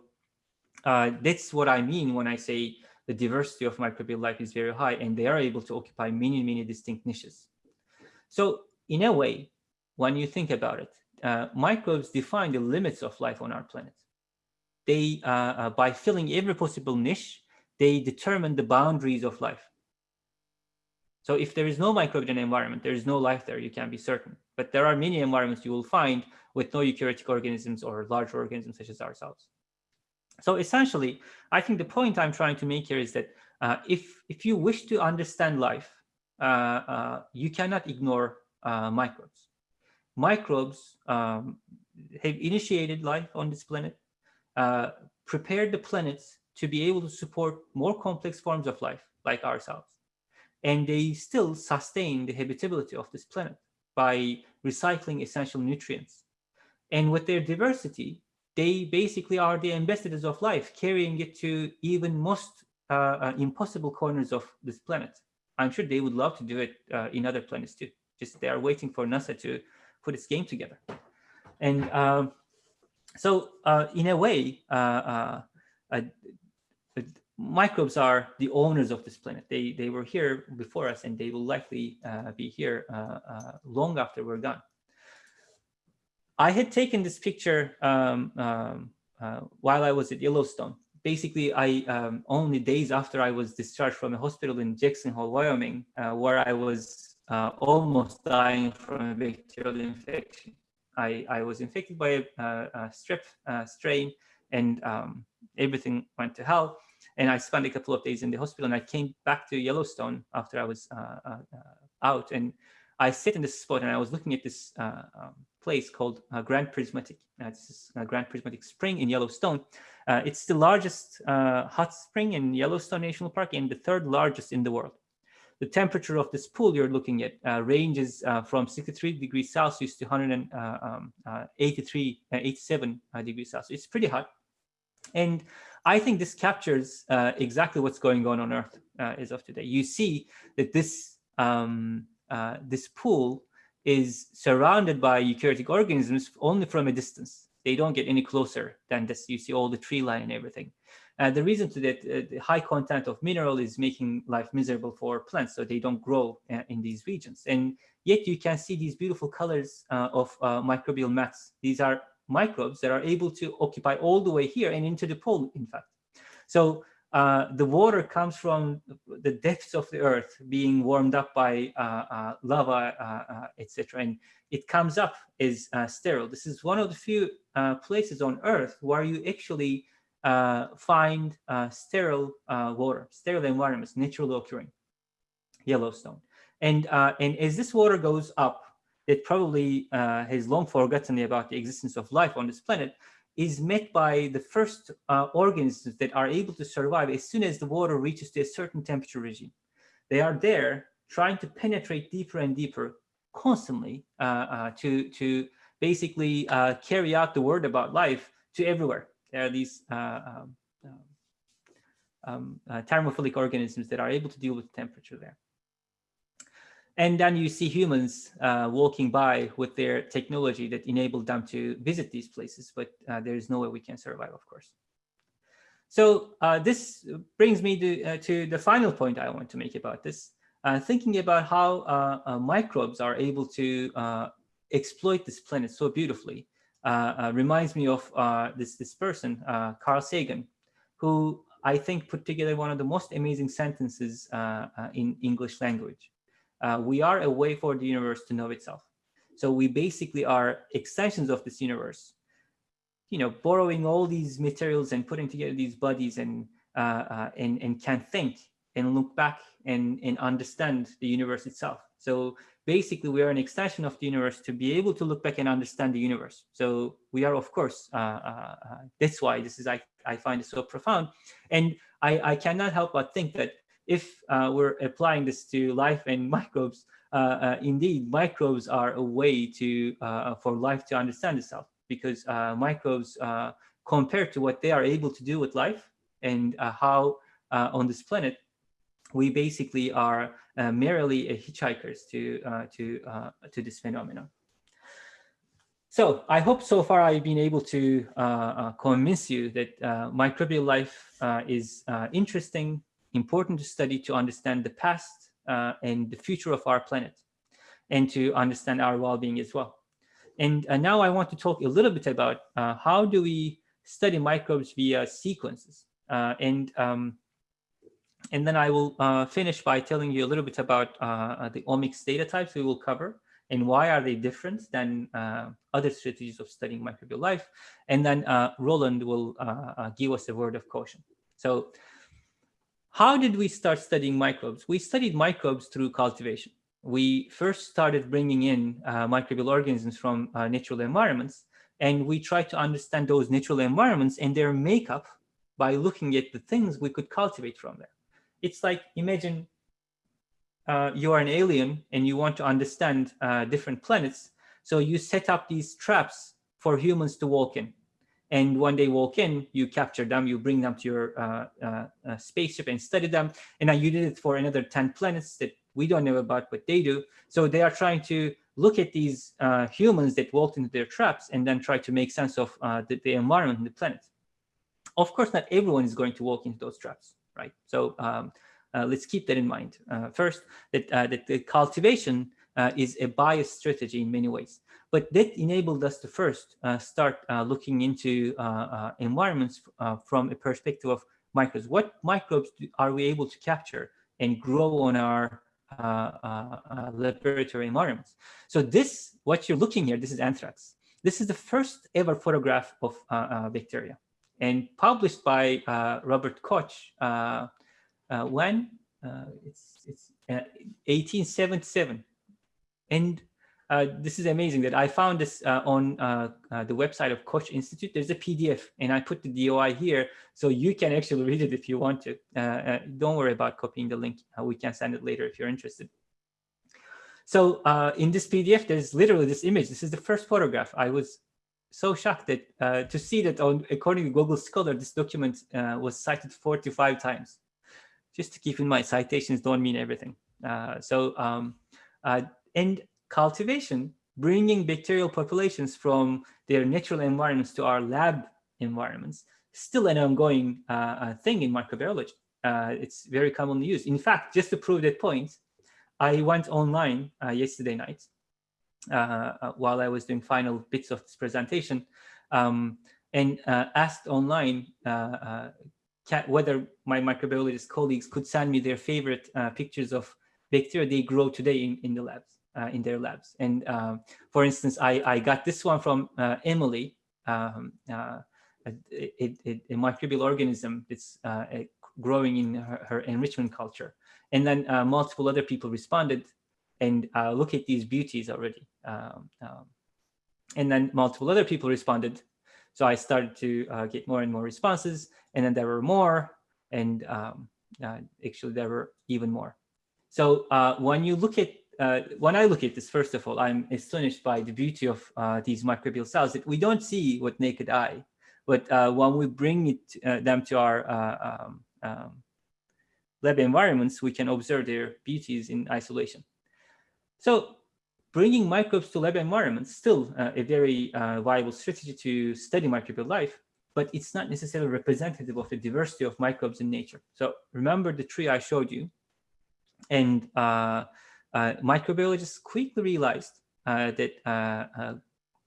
uh, that's what I mean when I say the diversity of microbial life is very high and they are able to occupy many, many distinct niches. So in a way, when you think about it, uh, microbes define the limits of life on our planet they, uh, uh, by filling every possible niche, they determine the boundaries of life. So if there is no microbial environment, there is no life there, you can be certain. But there are many environments you will find with no eukaryotic organisms or large organisms such as ourselves. So essentially, I think the point I'm trying to make here is that uh, if, if you wish to understand life, uh, uh, you cannot ignore uh, microbes. Microbes um, have initiated life on this planet uh, prepared the planets to be able to support more complex forms of life like ourselves. And they still sustain the habitability of this planet by recycling essential nutrients. And with their diversity, they basically are the ambassadors of life, carrying it to even most uh, uh, impossible corners of this planet. I'm sure they would love to do it uh, in other planets too. Just they are waiting for NASA to put its game together. And um, so uh, in a way, uh, uh, microbes are the owners of this planet. They, they were here before us and they will likely be here long after we're gone. I had taken this picture um, um, uh, while I was at Yellowstone. Basically, I um, only days after I was discharged from a hospital in Jackson Hole, Wyoming, uh, where I was uh, almost dying from a bacterial infection. I, I was infected by a, a strep strain and um, everything went to hell. And I spent a couple of days in the hospital and I came back to Yellowstone after I was uh, uh, out. And I sit in this spot and I was looking at this uh, um, place called uh, Grand Prismatic. This is Grand Prismatic Spring in Yellowstone. It's the largest hot spring in Yellowstone National Park and the third largest in the world. The temperature of this pool you're looking at uh, ranges from 63 degrees Celsius to 183, um, 87 degrees Celsius. It's pretty hot. And I think this captures exactly what's going on on Earth as of today. You see that this um, uh, this pool is surrounded by eukaryotic organisms only from a distance. They don't get any closer than this. You see all the tree line and everything. The reason to that, uh, the high content of mineral is making life miserable for plants, so they don't grow uh, in these regions. And yet you can see these beautiful colors uh, of uh, microbial mats. These are microbes that are able to occupy all the way here and into the pole, in fact. So uh, the water comes from the depths of the earth being warmed up by lava, etc. And it comes up as sterile. This is one of the few places on earth where you actually find sterile water, sterile environments, naturally occurring, Yellowstone. And, and as this water goes up, it probably has long forgotten about the existence of life on this planet, is met by the first uh, organisms that are able to survive as soon as the water reaches to a certain temperature regime. They are there trying to penetrate deeper and deeper constantly uh, uh, to, to basically uh, carry out the word about life to everywhere. There are these uh, um, um, uh, thermophilic organisms that are able to deal with temperature there. And then you see humans uh, walking by with their technology that enabled them to visit these places, but uh, there is no way we can survive, of course. So uh, this brings me to, uh, to the final point I want to make about this. Uh, thinking about how uh, microbes are able to exploit this planet so beautifully reminds me of this, this person, Carl Sagan, who I think put together one of the most amazing sentences in English language uh, we are a way for the universe to know itself. So we basically are extensions of this universe, you know, borrowing all these materials and putting together these bodies and, uh, uh, and, and can think and look back and, and understand the universe itself. So basically we are an extension of the universe to be able to look back and understand the universe. So we are, of course, uh, uh, uh that's why this is, I, I find it so profound. And I, I cannot help but think that if uh, we're applying this to life and microbes, uh, uh, indeed, microbes are a way to for life to understand itself because microbes, compared to what they are able to do with life and how on this planet, we basically are uh, merely hitchhikers to uh, to uh, to this phenomenon. So I hope so far I've been able to convince you that microbial life is interesting, important to study to understand the past uh, and the future of our planet and to understand our well-being as well. And uh, now I want to talk a little bit about uh, how do we study microbes via sequences. Uh, and, um, and then I will uh, finish by telling you a little bit about uh, the omics data types we will cover and why are they different than other strategies of studying microbial life. And then Roland will give us a word of caution. So how did we start studying microbes? We studied microbes through cultivation. We first started bringing in uh, microbial organisms from uh, natural environments, and we tried to understand those natural environments and their makeup by looking at the things we could cultivate from there. It's like, imagine uh, you are an alien and you want to understand uh, different planets. So you set up these traps for humans to walk in. And when they walk in, you capture them, you bring them to your uh, uh, uh, spaceship and study them. And now you did it for another 10 planets that we don't know about, but they do. So they are trying to look at these uh, humans that walked into their traps and then try to make sense of the, the, environment and the planet. Of course, not everyone is going to walk into those traps, right? So um, uh, let's keep that in mind. first, that, that the cultivation is a biased strategy in many ways. But that enabled us to first uh, start uh, looking into uh, environments from a perspective of microbes. What microbes do, are we able to capture and grow on our laboratory environments? So this, what you're looking here, this is anthrax. This is the first ever photograph of bacteria and published by Robert Koch when it's it's 1877. And uh, this is amazing that I found this uh, on uh, uh, the website of Koch Institute. There's a PDF and I put the DOI here so you can actually read it if you want to. Uh, uh, don't worry about copying the link. we can send it later if you're interested. So in this PDF, there's literally this image. This is the first photograph. I was so shocked that to see that on, according to Google Scholar, this document was cited 45 times. Just to keep in mind, citations don't mean everything. so, um, and cultivation, bringing bacterial populations from their natural environments to our lab environments, still an ongoing uh, uh, thing in microbiology. Uh, it's very commonly used. In fact, just to prove that point, I went online uh, yesterday night uh, uh, while I was doing final bits of this presentation um, and asked online whether my microbiologist colleagues could send me their favorite pictures of bacteria they grow today in, in the labs uh, in their labs. And um, for instance, I, I got this one from uh, Emily, um, uh, a, a, a, microbial organism that's uh, growing in her, her, enrichment culture. And then uh, multiple other people responded and uh, look at these beauties already. Um, um, and then multiple other people responded. So I started to get more and more responses. And then there were more. And um, actually, there were even more. So when you look at uh, when I look at this, first of all, I'm astonished by the beauty of uh, these microbial cells that we don't see with naked eye, but uh, when we bring it, uh, them to our uh, um, um, lab environments, we can observe their beauties in isolation. So bringing microbes to lab environments still uh, a very viable strategy to study microbial life, but it's not necessarily representative of the diversity of microbes in nature. So remember the tree I showed you, and uh, microbiologists quickly realized uh, that uh,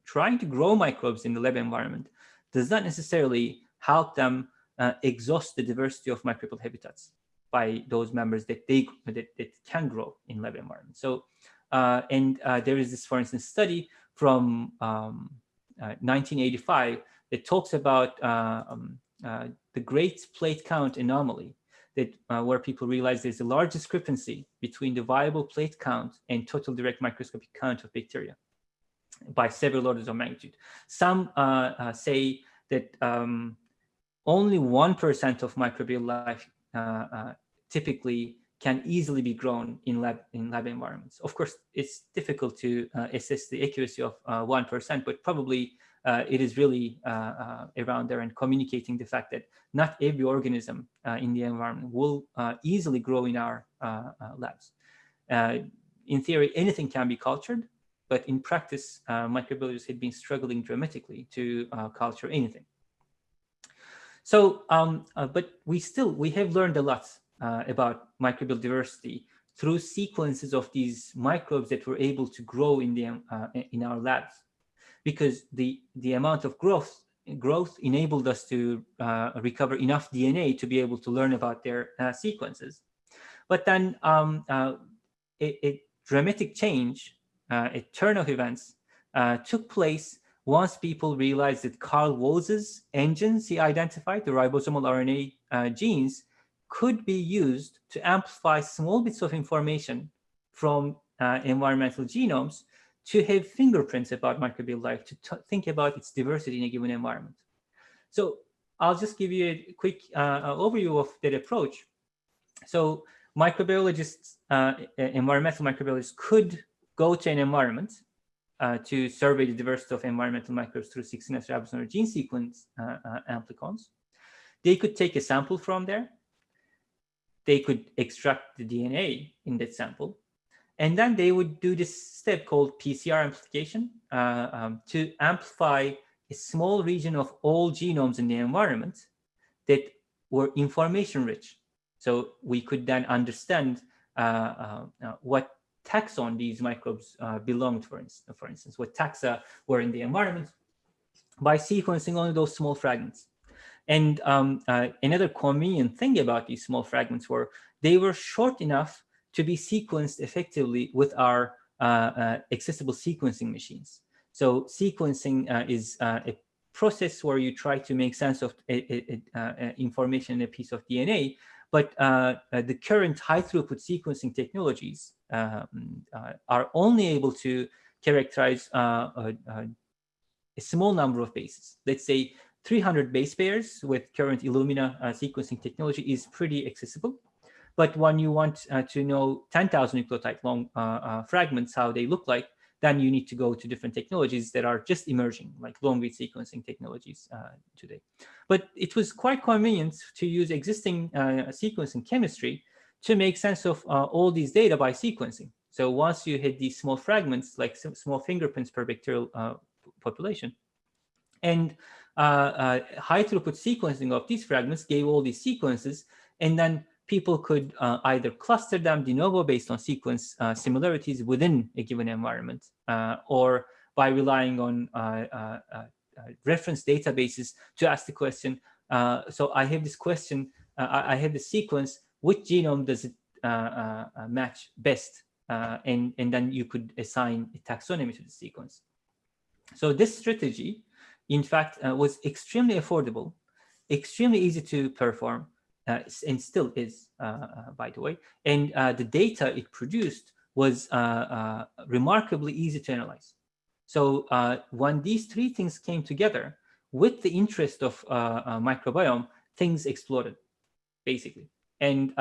trying to grow microbes in the lab environment does not necessarily help them exhaust the diversity of microbial habitats by those members that they that, that can grow in lab environments. So, and there is this, for instance, study from um, 1985 that talks about um, uh, the great plate count anomaly that uh, where people realize there's a large discrepancy between the viable plate count and total direct microscopic count of bacteria by several orders of magnitude. Some uh, uh, say that um, only 1% of microbial life uh, uh, typically can easily be grown in lab in lab environments. Of course, it's difficult to uh, assess the accuracy of 1%, but probably uh, it is really uh, uh, around there and communicating the fact that not every organism in the environment will easily grow in our labs. in theory, anything can be cultured, but in practice, microbiologists had been struggling dramatically to culture anything. So, um, uh, but we still, we have learned a lot uh, about microbial diversity through sequences of these microbes that were able to grow in, the, uh, in our labs because the, the amount of growth growth enabled us to uh, recover enough DNA to be able to learn about their uh, sequences. But then um, uh, a, a, dramatic change, a turn of events uh, took place once people realized that Carl Woese's engines he identified, the ribosomal RNA uh, genes, could be used to amplify small bits of information from environmental genomes to have fingerprints about microbial life, to think about its diversity in a given environment. So I'll just give you a quick uh, overview of that approach. So microbiologists, uh, environmental microbiologists could go to an environment uh, to survey the diversity of environmental microbes through 16S ribosomal gene sequence uh, uh, amplicons. They could take a sample from there. They could extract the DNA in that sample and then they would do this step called PCR amplification uh, um, to amplify a small region of all genomes in the environment that were information rich. So we could then understand uh, uh, uh what taxon these microbes uh, belonged, for for instance, what taxa were in the environment by sequencing only those small fragments. And um, uh, another convenient thing about these small fragments were they were short enough to be sequenced effectively with our uh, uh, accessible sequencing machines. So sequencing uh, is a process where you try to make sense of a, a, a, information in a piece of DNA but uh, uh, the current high throughput sequencing technologies um, uh, are only able to characterize uh, a, small number of bases. Let's say 300 base pairs with current Illumina uh, sequencing technology is pretty accessible. But when you want uh, to know 10,000 nucleotide long fragments, how they look like, then you need to go to different technologies that are just emerging, like long read sequencing technologies uh, today. But it was quite convenient to use existing uh, sequencing chemistry to make sense of uh, all these data by sequencing. So once you hit these small fragments, like small fingerprints per bacterial uh, population, and uh, uh, high throughput sequencing of these fragments gave all these sequences, and then people could uh, either cluster them de novo based on sequence uh, similarities within a given environment, uh, or by relying on uh, uh, uh, reference databases to ask the question. so I have this question, I, have the sequence, which genome does it match best? and, and then you could assign a taxonomy to the sequence. So this strategy, in fact, uh, was extremely affordable, extremely easy to perform, uh, and still is, uh, uh, by the way. And uh, the data it produced was uh, remarkably easy to analyze. So when these three things came together, with the interest of microbiome, things exploded, basically. And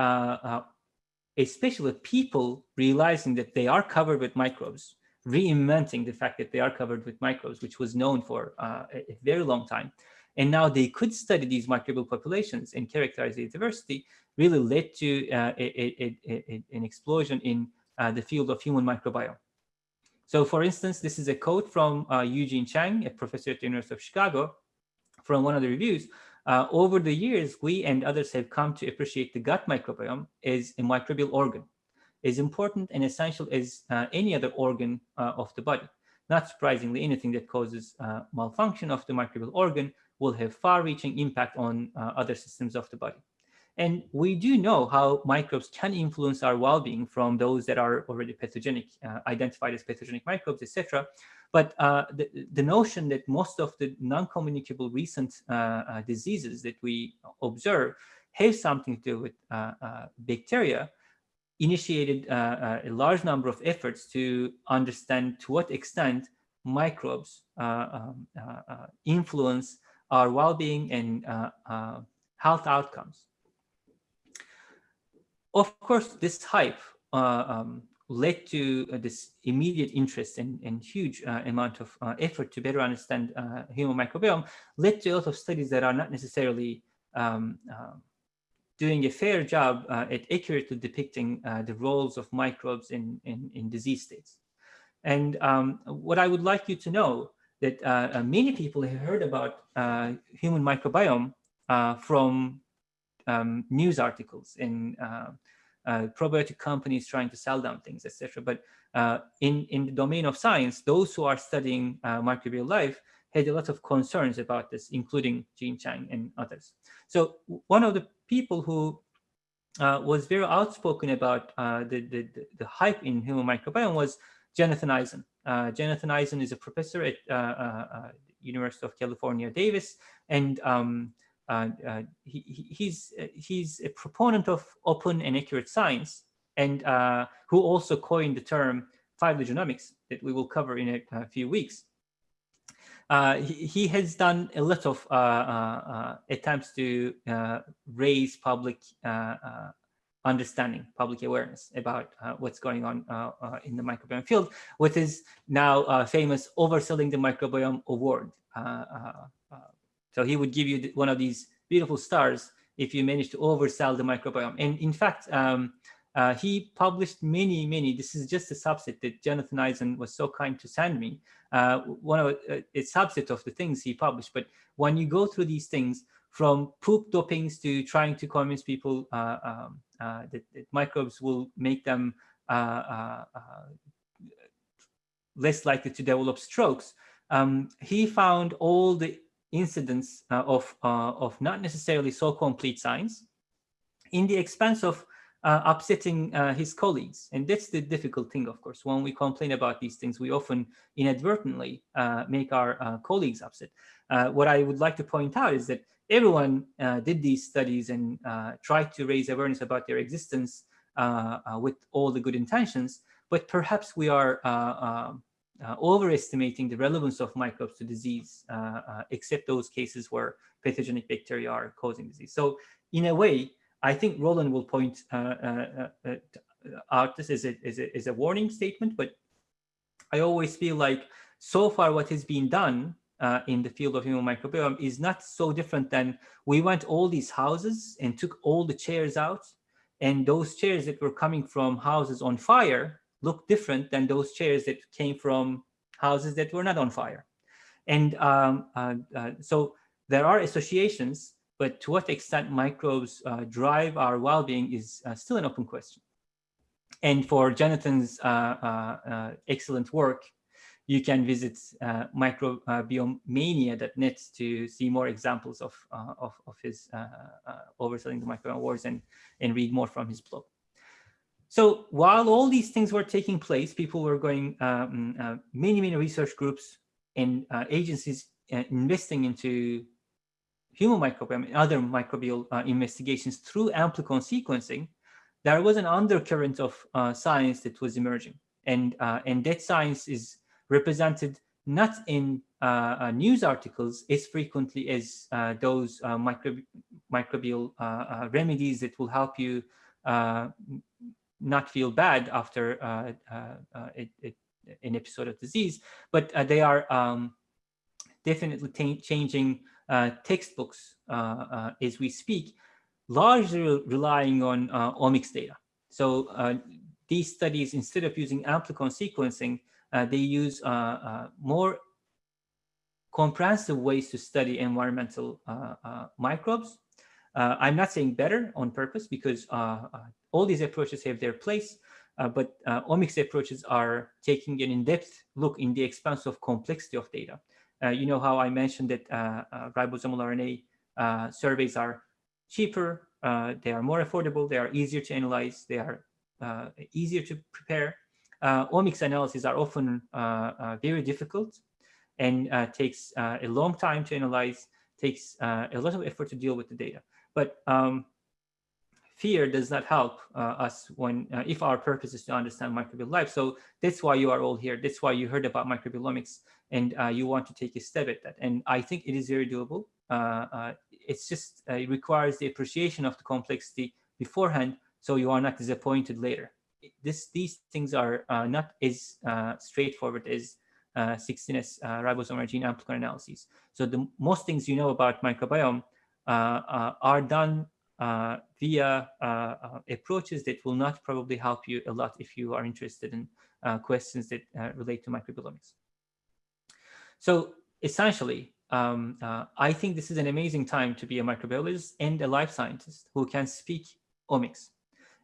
especially people realizing that they are covered with microbes, reinventing the fact that they are covered with microbes, which was known for uh, a, very long time. And now they could study these microbial populations and characterize the diversity really led to uh, a, a, a, an explosion in uh, the field of human microbiome. So for instance, this is a quote from uh, Eugene Chang, a professor at the University of Chicago, from one of the reviews. Uh, over the years, we and others have come to appreciate the gut microbiome as a microbial organ, as important and essential as uh, any other organ uh, of the body. Not surprisingly, anything that causes malfunction of the microbial organ will have far-reaching impact on uh, other systems of the body. And we do know how microbes can influence our well-being from those that are already pathogenic, uh, identified as pathogenic microbes, etc. But uh, the, the notion that most of the non-communicable recent uh, uh, diseases that we observe have something to do with uh, bacteria initiated a large number of efforts to understand to what extent microbes um, influence our well-being and uh, uh, health outcomes. Of course, this hype uh, um, led to uh, this immediate interest and, and huge uh, amount of uh, effort to better understand human microbiome, led to a lot of studies that are not necessarily um, doing a fair job at accurately depicting the roles of microbes in, in, in disease states. And um, what I would like you to know that uh, uh, many people have heard about uh, human microbiome from um, news articles in probiotic companies trying to sell them things, etc. But in, in the domain of science, those who are studying microbial life had a lot of concerns about this, including Gene Chang and others. So one of the people who uh, was very outspoken about uh, the, the, the, hype in human microbiome was Jonathan Eisen. Uh, Jonathan Eisen is a professor at uh, uh, University of California, Davis, and um, he, he's, he's a proponent of open and accurate science, and who also coined the term phylogenomics that we will cover in a, a few weeks. Uh, he, has done a lot of uh, uh, uh attempts to uh, raise public uh, understanding, public awareness about what's going on in the microbiome field, what is now famous overselling the microbiome award. So he would give you one of these beautiful stars if you manage to oversell the microbiome. And in fact, um, he published many, many, this is just a subset that Jonathan Eisen was so kind to send me, one of a, a subset of the things he published. But when you go through these things, from poop dopings to trying to convince people uh, um, uh, that, that, microbes will make them uh, less likely to develop strokes. Um, he found all the incidents of, of not necessarily so complete science in the expense of uh, upsetting uh, his colleagues. And that's the difficult thing, of course. When we complain about these things, we often inadvertently uh, make our colleagues upset. what I would like to point out is that everyone uh, did these studies and uh, tried to raise awareness about their existence uh, uh, with all the good intentions, but perhaps we are overestimating the relevance of microbes to disease, except those cases where pathogenic bacteria are causing disease. So in a way, I think Roland will point out this is a, as, a, as a warning statement, but I always feel like so far what has been done uh, in the field of human microbiome is not so different than we went all these houses and took all the chairs out and those chairs that were coming from houses on fire look different than those chairs that came from houses that were not on fire. And um, uh, uh, so there are associations, but to what extent microbes uh, drive our well-being is uh, still an open question. And for Jonathan's uh, excellent work, you can visit uh, microbiomania.net to see more examples of, uh, of, of, his uh, uh, overselling the microbiome wars and, and read more from his blog. So while all these things were taking place, people were going, um, uh, many, many research groups and uh, agencies investing into human microbiome and other microbial investigations through amplicon sequencing, there was an undercurrent of science that was emerging. And, and that science is represented not in uh, uh, news articles as frequently as uh, those uh, microb microbial uh, uh, remedies that will help you not feel bad after it, it, an episode of disease, but they are um, definitely changing textbooks as we speak, largely relying on omics data. So these studies, instead of using amplicon sequencing, uh, they use uh, uh, more comprehensive ways to study environmental microbes. I'm not saying better on purpose because all these approaches have their place, uh, but uh, omics approaches are taking an in-depth look in the expanse of complexity of data. Uh, you know how I mentioned that ribosomal RNA surveys are cheaper, they are more affordable, they are easier to analyze, they are easier to prepare, uh, omics analyses are often uh, uh, very difficult and takes a long time to analyze, takes a lot of effort to deal with the data. But um, fear does not help uh, us when uh, if our purpose is to understand microbial life. So that's why you are all here. That's why you heard about microbiomics and uh, you want to take a step at that. And I think it is very doable. it's just it requires the appreciation of the complexity beforehand so you are not disappointed later this these things are uh, not as uh, straightforward as uh, 16S uh, ribosomal gene amplicon analyses. So the most things you know about microbiome uh, uh, are done via approaches that will not probably help you a lot if you are interested in questions that relate to microbiomics. So essentially, um, I think this is an amazing time to be a microbiologist and a life scientist who can speak omics.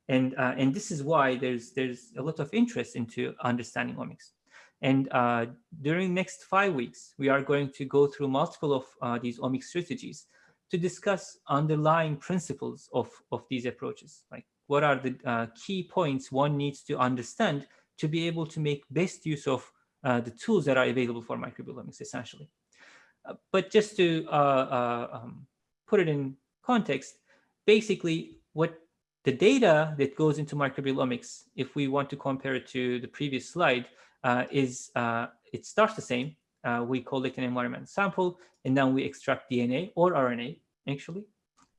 And, uh, and this is why there's, there's a lot of interest into understanding omics. And uh, during next five weeks, we are going to go through multiple of uh, these omics strategies to discuss underlying principles of, of these approaches. Like what are the uh, key points one needs to understand to be able to make best use of uh, the tools that are available for microbiomics, essentially. Uh, but just to um, put it in context, basically what the data that goes into microbiomics, if we want to compare it to the previous slide, uh, is uh, it starts the same. Uh, we collect an environment sample, and then we extract DNA or RNA, actually,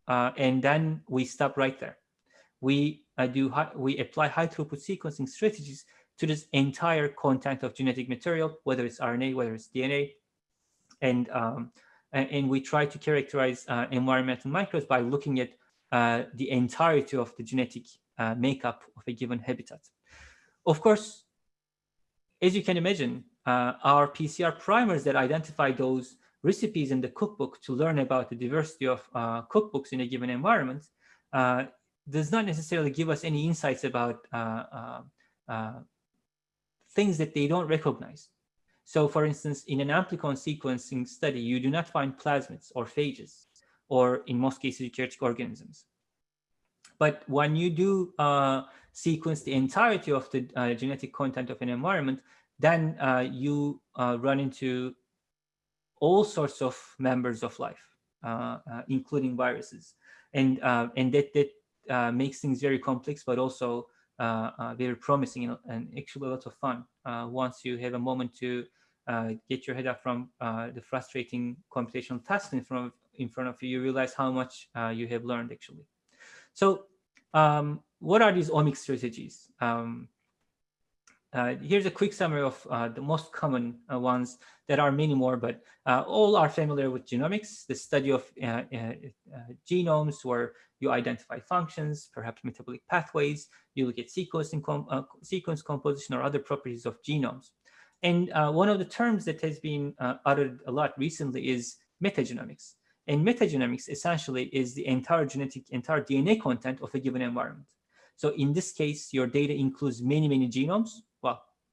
uh, and then we stop right there. We uh, do we apply high throughput sequencing strategies to this entire content of genetic material, whether it's RNA, whether it's DNA, and um, and, and, we try to characterize uh, environmental microbes by looking at uh, the entirety of the genetic uh, makeup of a given habitat. Of course, as you can imagine, uh, our PCR primers that identify those recipes in the cookbook to learn about the diversity of uh, cookbooks in a given environment uh, does not necessarily give us any insights about things that they don't recognize. So for instance, in an amplicon sequencing study, you do not find plasmids or phages or in most cases eukaryotic organisms. But when you do uh, sequence the entirety of the uh, genetic content of an environment, then uh, you uh, run into all sorts of members of life. Uh, uh, including viruses. And, uh, and that, that makes things very complex, but also very promising and, actually a lot of fun once you have a moment to get your head up from the frustrating computational tasks in front of, in front of you, you realize how much you have learned actually. So um, what are these omics strategies? Um, uh, here's a quick summary of uh, the most common uh, ones. There are many more, but uh, all are familiar with genomics, the study of uh, uh, genomes where you identify functions, perhaps metabolic pathways, you look at com sequence composition or other properties of genomes. And one of the terms that has been uttered a lot recently is metagenomics. And metagenomics essentially is the entire genetic, entire DNA content of a given environment. So in this case, your data includes many, many genomes,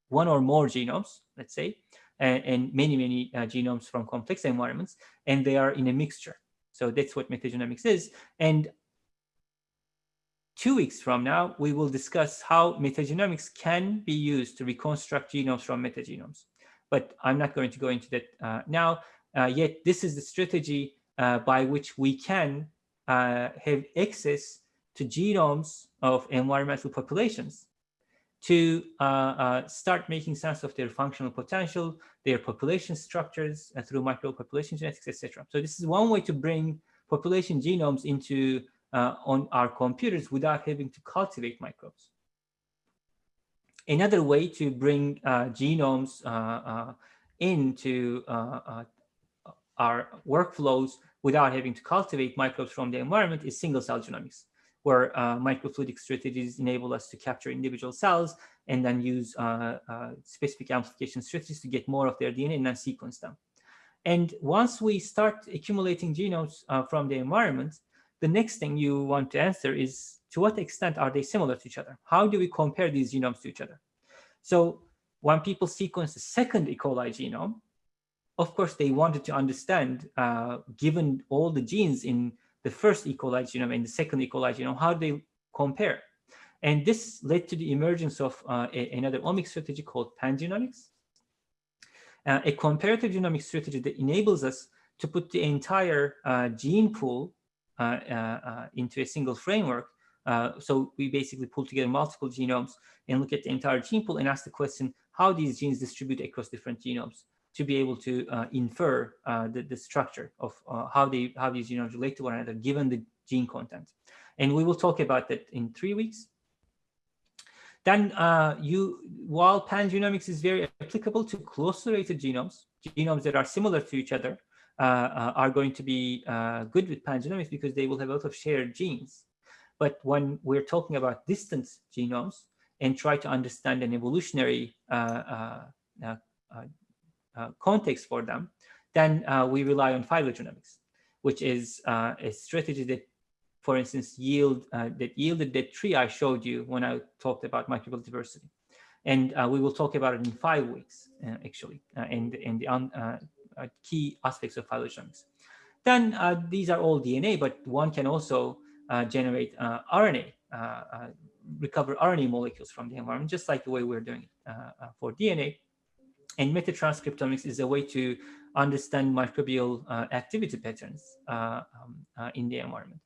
one or more genomes, let's say, and, and many, many uh, genomes from complex environments, and they are in a mixture. So that's what metagenomics is. And two weeks from now, we will discuss how metagenomics can be used to reconstruct genomes from metagenomes. But I'm not going to go into that uh, now. Uh, yet this is the strategy uh, by which we can uh, have access to genomes of environmental populations to uh, uh, start making sense of their functional potential, their population structures uh, through micropopulation genetics, etc. So this is one way to bring population genomes into uh, on our computers without having to cultivate microbes. Another way to bring genomes into our workflows without having to cultivate microbes from the environment is single cell genomics, where uh, microfluidic strategies enable us to capture individual cells and then use uh, uh, specific amplification strategies to get more of their DNA and then sequence them. And once we start accumulating genomes uh, from the environment, the next thing you want to answer is to what extent are they similar to each other? How do we compare these genomes to each other? So when people sequence the second E. coli genome, of course, they wanted to understand, uh, given all the genes in the first E. coli genome and the second E. coli genome, how do they compare. And this led to the emergence of uh, a, another omics strategy called pangenomics, uh, a comparative genomic strategy that enables us to put the entire uh, gene pool uh, uh, into a single framework. so we basically pull together multiple genomes and look at the entire gene pool and ask the question, how these genes distribute across different genomes to be able to uh, infer uh, the, the structure of uh, how, they, how these genomes relate to one another given the gene content. And we will talk about that in three weeks. Then uh, you, while pangenomics is very applicable to closely related genomes, genomes that are similar to each other uh, uh, are going to be good with pangenomics because they will have a lot of shared genes. But when we're talking about distant genomes and try to understand an evolutionary uh, Uh, context for them, then uh, we rely on phylogenomics, which is uh, a strategy that, for instance, yield uh, that yielded that tree I showed you when I talked about microbial diversity. And uh, we will talk about it in five weeks, actually, and, and the key aspects of phylogenomics. Then uh, these are all DNA, but one can also uh, generate uh, RNA, recover RNA molecules from the environment, just like the way we're doing it for DNA. And metatranscriptomics is a way to understand microbial uh, activity patterns uh, um, uh, in the environment.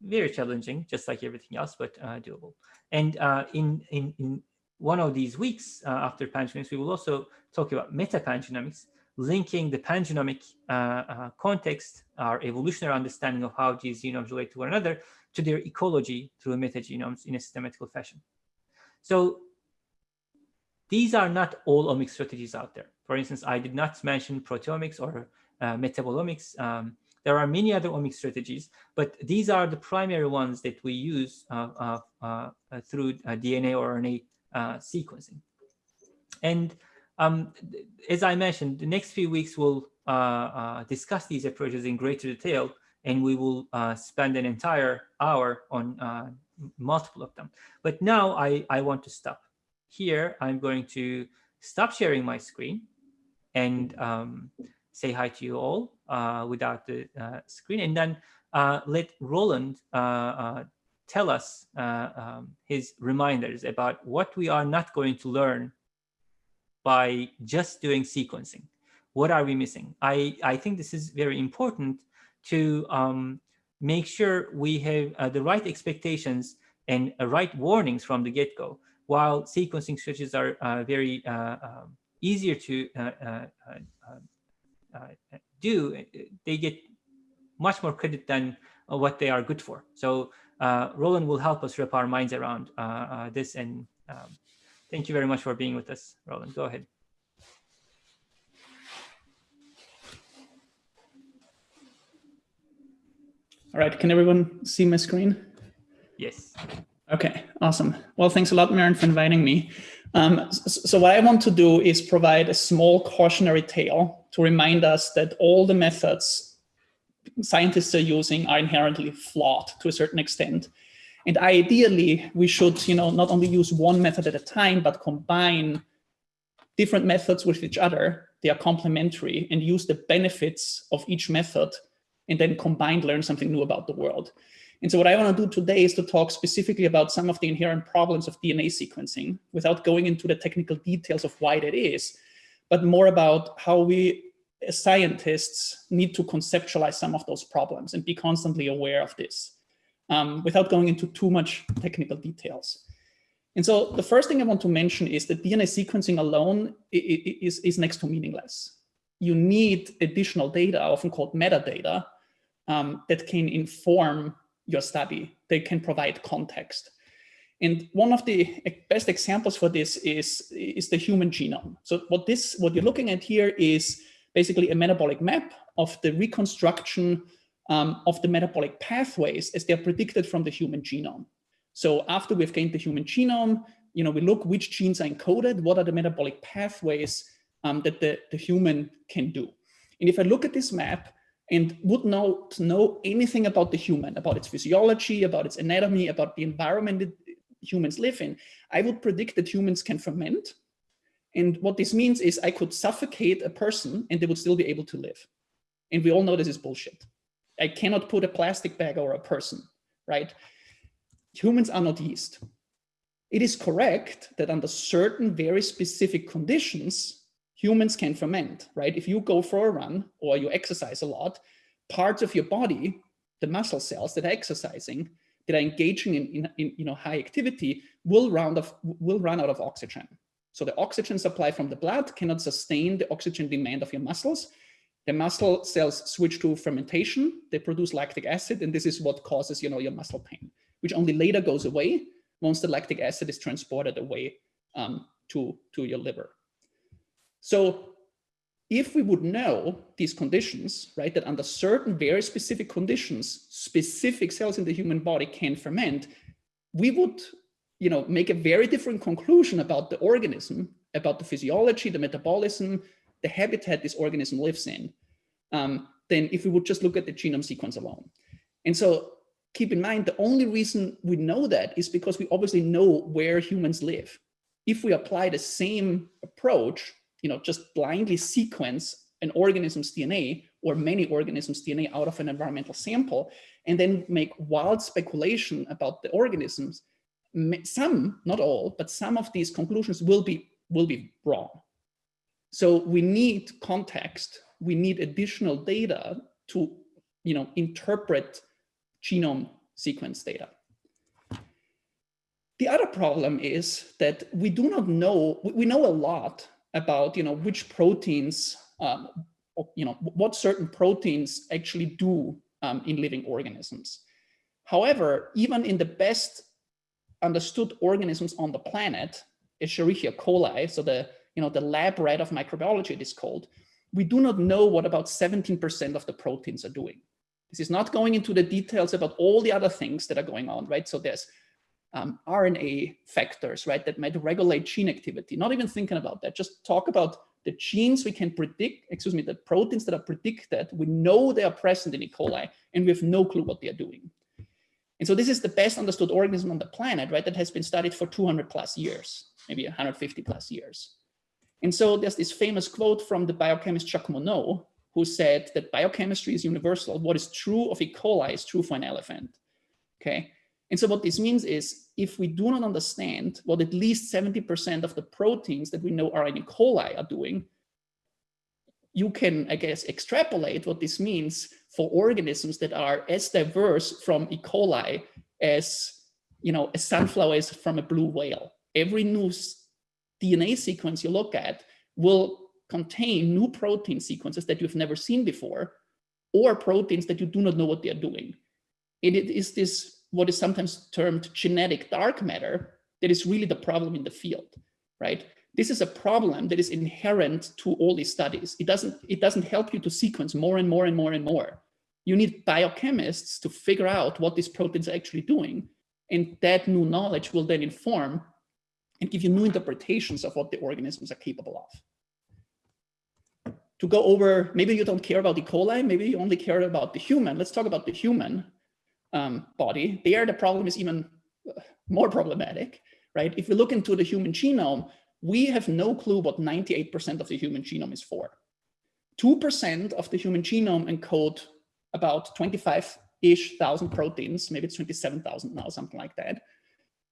Very challenging, just like everything else, but uh, doable. And uh, in, in, in one of these weeks uh, after pangenomics, we will also talk about metapangenomics, linking the pangenomic context, our evolutionary understanding of how these genomes relate to one another, to their ecology through metagenomes in a systematical fashion. So these are not all omics strategies out there. For instance, I did not mention proteomics or uh, metabolomics. Um, there are many other omics strategies, but these are the primary ones that we use uh, uh, uh through uh, DNA or RNA uh, sequencing. And um, as I mentioned, the next few weeks will discuss these approaches in greater detail, and we will spend an entire hour on multiple of them. But now I, I want to stop here, I'm going to stop sharing my screen and um, say hi to you all uh, without the uh, screen. And then uh, let Roland uh, uh, tell us uh, um, his reminders about what we are not going to learn by just doing sequencing. What are we missing? I, I think this is very important to um, make sure we have the right expectations and right warnings from the get-go. While sequencing switches are uh, very uh, um, easier to uh, do, they get much more credit than what they are good for. So Roland will help us wrap our minds around this. And um, thank you very much for being with us, Roland. Go ahead. All right, can everyone see my screen? Yes. Okay, awesome. Well, thanks a lot, Meren, for inviting me. Um, so what I want to do is provide a small cautionary tale to remind us that all the methods scientists are using are inherently flawed to a certain extent. And ideally, we should you know, not only use one method at a time, but combine different methods with each other. They are complementary and use the benefits of each method and then combined learn something new about the world. And so what I want to do today is to talk specifically about some of the inherent problems of DNA sequencing without going into the technical details of why that is, but more about how we as scientists need to conceptualize some of those problems and be constantly aware of this um, without going into too much technical details. And so the first thing I want to mention is that DNA sequencing alone is, is next to meaningless. You need additional data, often called metadata, um, that can inform your study. They can provide context. And one of the best examples for this is, is the human genome. So what this, what you're looking at here is basically a metabolic map of the reconstruction um, of the metabolic pathways as they're predicted from the human genome. So after we've gained the human genome, you know, we look which genes are encoded, what are the metabolic pathways um, that the, the human can do. And if I look at this map, and would not know anything about the human, about its physiology, about its anatomy, about the environment that humans live in, I would predict that humans can ferment. And what this means is I could suffocate a person and they would still be able to live. And we all know this is bullshit. I cannot put a plastic bag over a person, right? Humans are not yeast. It is correct that under certain very specific conditions, humans can ferment, right? If you go for a run or you exercise a lot, parts of your body, the muscle cells that are exercising, that are engaging in, in, in you know, high activity will, round of, will run out of oxygen. So the oxygen supply from the blood cannot sustain the oxygen demand of your muscles. The muscle cells switch to fermentation, they produce lactic acid, and this is what causes you know, your muscle pain, which only later goes away once the lactic acid is transported away um, to, to your liver. So if we would know these conditions, right, that under certain very specific conditions, specific cells in the human body can ferment, we would, you know, make a very different conclusion about the organism, about the physiology, the metabolism, the habitat this organism lives in, um, than if we would just look at the genome sequence alone. And so keep in mind, the only reason we know that is because we obviously know where humans live. If we apply the same approach you know, just blindly sequence an organism's DNA or many organisms' DNA out of an environmental sample, and then make wild speculation about the organisms, some, not all, but some of these conclusions will be, will be wrong. So we need context, we need additional data to you know, interpret genome sequence data. The other problem is that we do not know, we know a lot about you know which proteins um, you know what certain proteins actually do um, in living organisms. However, even in the best understood organisms on the planet, Escherichia coli, so the you know the lab rat of microbiology it is called, we do not know what about 17% of the proteins are doing. This is not going into the details about all the other things that are going on, right? So there's um, RNA factors, right, that might regulate gene activity. Not even thinking about that, just talk about the genes we can predict, excuse me, the proteins that are predicted, we know they are present in E. coli, and we have no clue what they are doing. And so this is the best understood organism on the planet, right, that has been studied for 200 plus years, maybe 150 plus years. And so there's this famous quote from the biochemist Jacques Monod, who said that biochemistry is universal. What is true of E. coli is true for an elephant. Okay. And so what this means is if we do not understand what at least 70% of the proteins that we know are in E. coli are doing, you can, I guess, extrapolate what this means for organisms that are as diverse from E. coli as, you know, a sunflower is from a blue whale. Every new DNA sequence you look at will contain new protein sequences that you've never seen before, or proteins that you do not know what they're doing. And it is this, what is sometimes termed genetic dark matter, that is really the problem in the field, right? This is a problem that is inherent to all these studies. It doesn't, it doesn't help you to sequence more and more and more and more. You need biochemists to figure out what these proteins are actually doing. And that new knowledge will then inform and give you new interpretations of what the organisms are capable of. To go over, maybe you don't care about E. coli, maybe you only care about the human. Let's talk about the human um, body. There, the problem is even uh, more problematic, right? If we look into the human genome, we have no clue what 98% of the human genome is for. 2% of the human genome encode about 25-ish thousand proteins, maybe it's 27,000 now, something like that.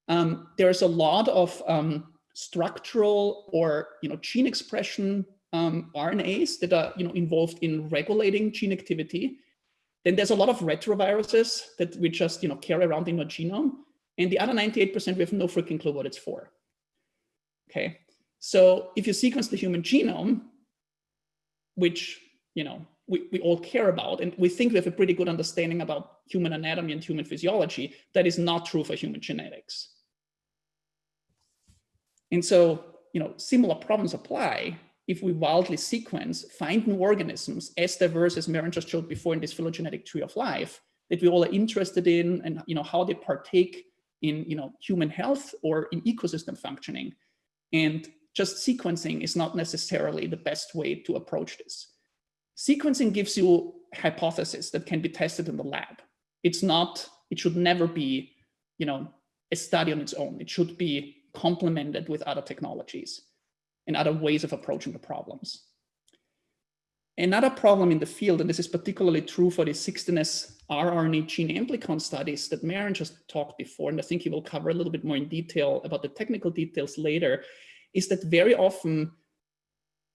Um, there's a lot of um, structural or you know gene expression um, RNAs that are you know involved in regulating gene activity. Then there's a lot of retroviruses that we just you know carry around in our genome, and the other 98% we have no freaking clue what it's for. Okay, so if you sequence the human genome, which you know we, we all care about, and we think we have a pretty good understanding about human anatomy and human physiology, that is not true for human genetics. And so, you know, similar problems apply if we wildly sequence, find new organisms as diverse as Meren just showed before in this phylogenetic tree of life that we all are interested in and, you know, how they partake in, you know, human health or in ecosystem functioning. And just sequencing is not necessarily the best way to approach this. Sequencing gives you hypothesis that can be tested in the lab. It's not, it should never be, you know, a study on its own. It should be complemented with other technologies and other ways of approaching the problems. Another problem in the field, and this is particularly true for the 16S rRNA gene amplicon studies that Meren just talked before, and I think he will cover a little bit more in detail about the technical details later, is that very often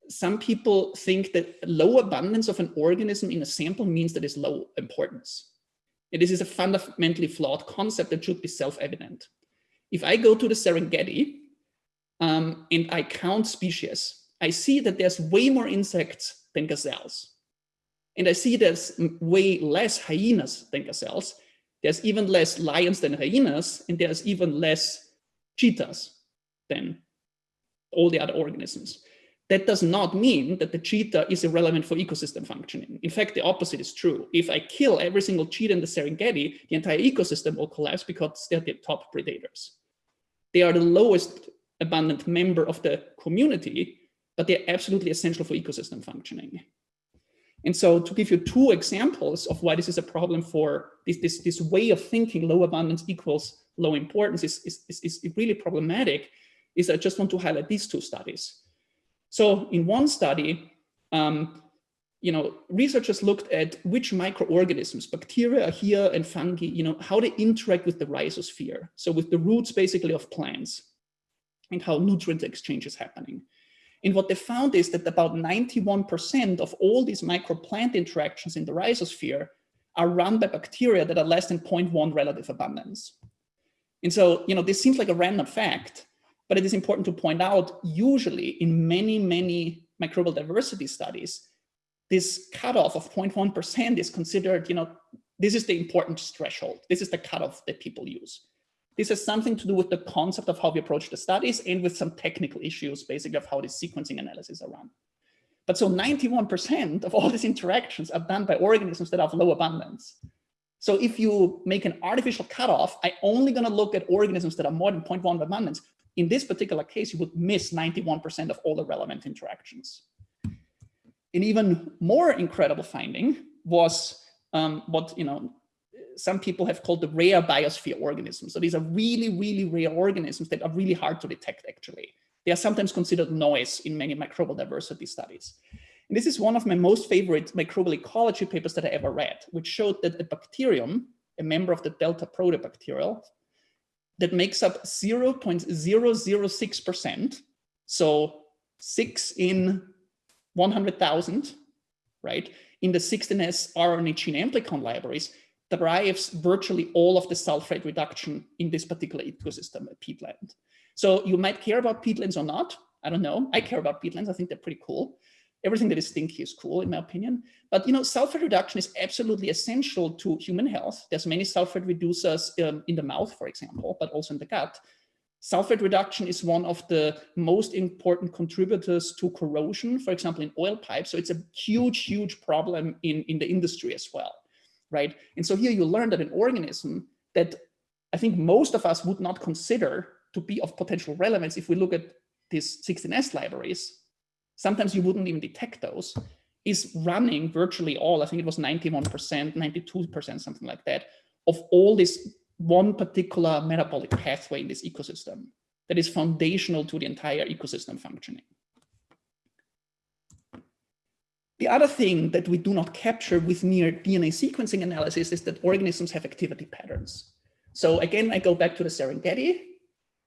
some people think that low abundance of an organism in a sample means that it's low importance. And this is a fundamentally flawed concept that should be self-evident. If I go to the Serengeti um, and I count species, I see that there's way more insects than gazelles. And I see there's way less hyenas than gazelles. There's even less lions than hyenas, and there's even less cheetahs than all the other organisms. That does not mean that the cheetah is irrelevant for ecosystem functioning. In fact, the opposite is true. If I kill every single cheetah in the Serengeti, the entire ecosystem will collapse because they're the top predators. They are the lowest abundant member of the community, but they're absolutely essential for ecosystem functioning. And so to give you two examples of why this is a problem for this, this, this way of thinking low abundance equals low importance is, is, is, is really problematic, is I just want to highlight these two studies. So in one study, um, you know, researchers looked at which microorganisms, bacteria here and fungi, you know, how they interact with the rhizosphere. So with the roots basically of plants and how nutrient exchange is happening. And what they found is that about 91% of all these microplant interactions in the rhizosphere are run by bacteria that are less than 0.1 relative abundance. And so, you know, this seems like a random fact, but it is important to point out, usually in many, many microbial diversity studies, this cutoff of 0.1% is considered, you know, this is the important threshold. This is the cutoff that people use. This has something to do with the concept of how we approach the studies and with some technical issues, basically of how the sequencing analysis are run. But so 91% of all these interactions are done by organisms that have low abundance. So if you make an artificial cutoff, I'm only gonna look at organisms that are more than 0.1 abundance. In this particular case, you would miss 91% of all the relevant interactions. An even more incredible finding was um, what you know some people have called the rare biosphere organisms. So these are really, really rare organisms that are really hard to detect, actually. They are sometimes considered noise in many microbial diversity studies. And this is one of my most favorite microbial ecology papers that I ever read, which showed that a bacterium, a member of the Delta Proteobacterial, that makes up 0.006%, so six in 100,000, right, in the 16S RNA gene amplicon libraries derives virtually all of the sulfate reduction in this particular ecosystem at peatland. So you might care about peatlands or not. I don't know. I care about peatlands. I think they're pretty cool. Everything that is stinky is cool, in my opinion. But you know, sulfate reduction is absolutely essential to human health. There's many sulfate reducers um, in the mouth, for example, but also in the gut. Sulfate reduction is one of the most important contributors to corrosion, for example, in oil pipes. So it's a huge, huge problem in, in the industry as well, right? And so here you learn that an organism that I think most of us would not consider to be of potential relevance if we look at these 16S libraries, sometimes you wouldn't even detect those, is running virtually all, I think it was 91%, 92%, something like that, of all this one particular metabolic pathway in this ecosystem that is foundational to the entire ecosystem functioning. The other thing that we do not capture with mere DNA sequencing analysis is that organisms have activity patterns. So again, I go back to the Serengeti.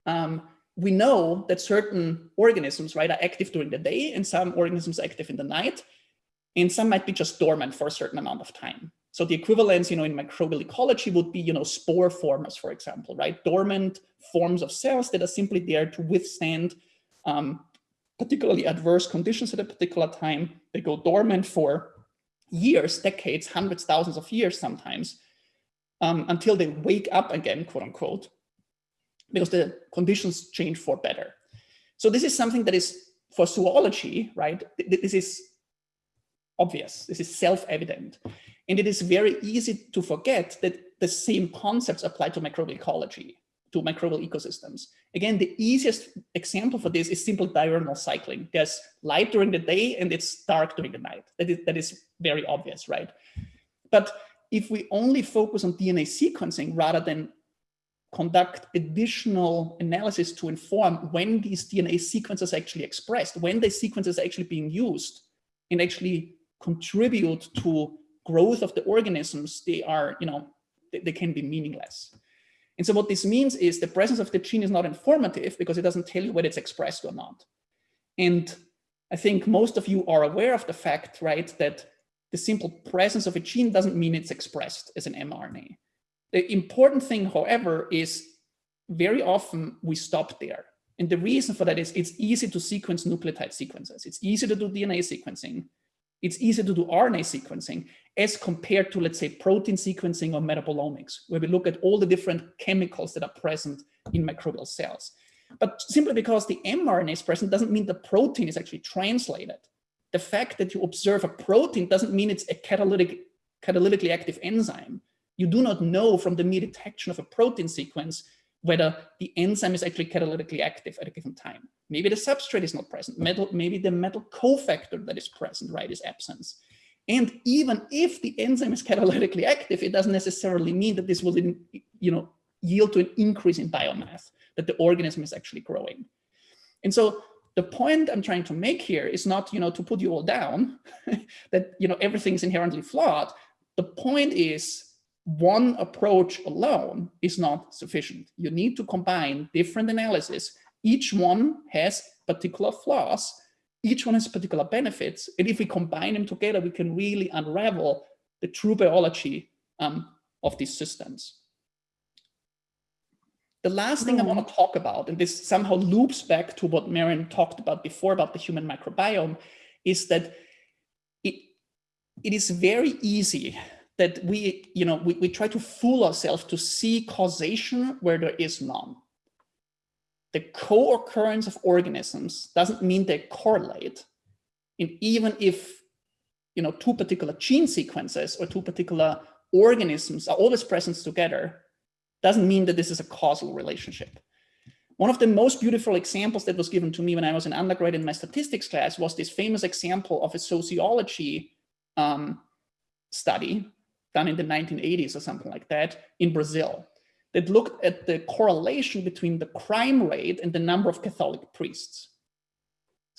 Um, we know that certain organisms right, are active during the day and some organisms are active in the night, and some might be just dormant for a certain amount of time. So the equivalence, you know, in microbial ecology would be, you know, spore formers, for example, right? Dormant forms of cells that are simply there to withstand um, particularly adverse conditions at a particular time. They go dormant for years, decades, hundreds, thousands of years sometimes, um, until they wake up again, quote unquote, because the conditions change for better. So this is something that is for zoology, right? This is obvious, this is self-evident. And it is very easy to forget that the same concepts apply to microbial ecology, to microbial ecosystems. Again, the easiest example for this is simple diurnal cycling. There's light during the day and it's dark during the night. That is, that is very obvious, right? But if we only focus on DNA sequencing rather than conduct additional analysis to inform when these DNA sequences actually expressed, when the sequences are actually being used and actually contribute to growth of the organisms, they are, you know, they, they can be meaningless. And so what this means is the presence of the gene is not informative because it doesn't tell you whether it's expressed or not. And I think most of you are aware of the fact, right, that the simple presence of a gene doesn't mean it's expressed as an mRNA. The important thing, however, is very often we stop there. And the reason for that is it's easy to sequence nucleotide sequences. It's easy to do DNA sequencing. It's easy to do RNA sequencing as compared to, let's say, protein sequencing or metabolomics, where we look at all the different chemicals that are present in microbial cells. But simply because the mRNA is present doesn't mean the protein is actually translated. The fact that you observe a protein doesn't mean it's a catalytic, catalytically active enzyme. You do not know from the mere detection of a protein sequence whether the enzyme is actually catalytically active at a given time. Maybe the substrate is not present. Metal, maybe the metal cofactor that is present, right, is absent. And even if the enzyme is catalytically active, it doesn't necessarily mean that this will, you know, yield to an increase in biomass, that the organism is actually growing. And so the point I'm trying to make here is not, you know, to put you all down, that, you know, everything is inherently flawed. The point is one approach alone is not sufficient. You need to combine different analysis. Each one has particular flaws. Each one has particular benefits. And if we combine them together, we can really unravel the true biology um, of these systems. The last thing I want to talk about, and this somehow loops back to what Meren talked about before about the human microbiome, is that it, it is very easy that we, you know, we, we try to fool ourselves to see causation where there is none. The co-occurrence of organisms doesn't mean they correlate. And even if, you know, two particular gene sequences or two particular organisms are always present together, doesn't mean that this is a causal relationship. One of the most beautiful examples that was given to me when I was an undergrad in my statistics class was this famous example of a sociology um, study done in the 1980s or something like that in Brazil that looked at the correlation between the crime rate and the number of Catholic priests.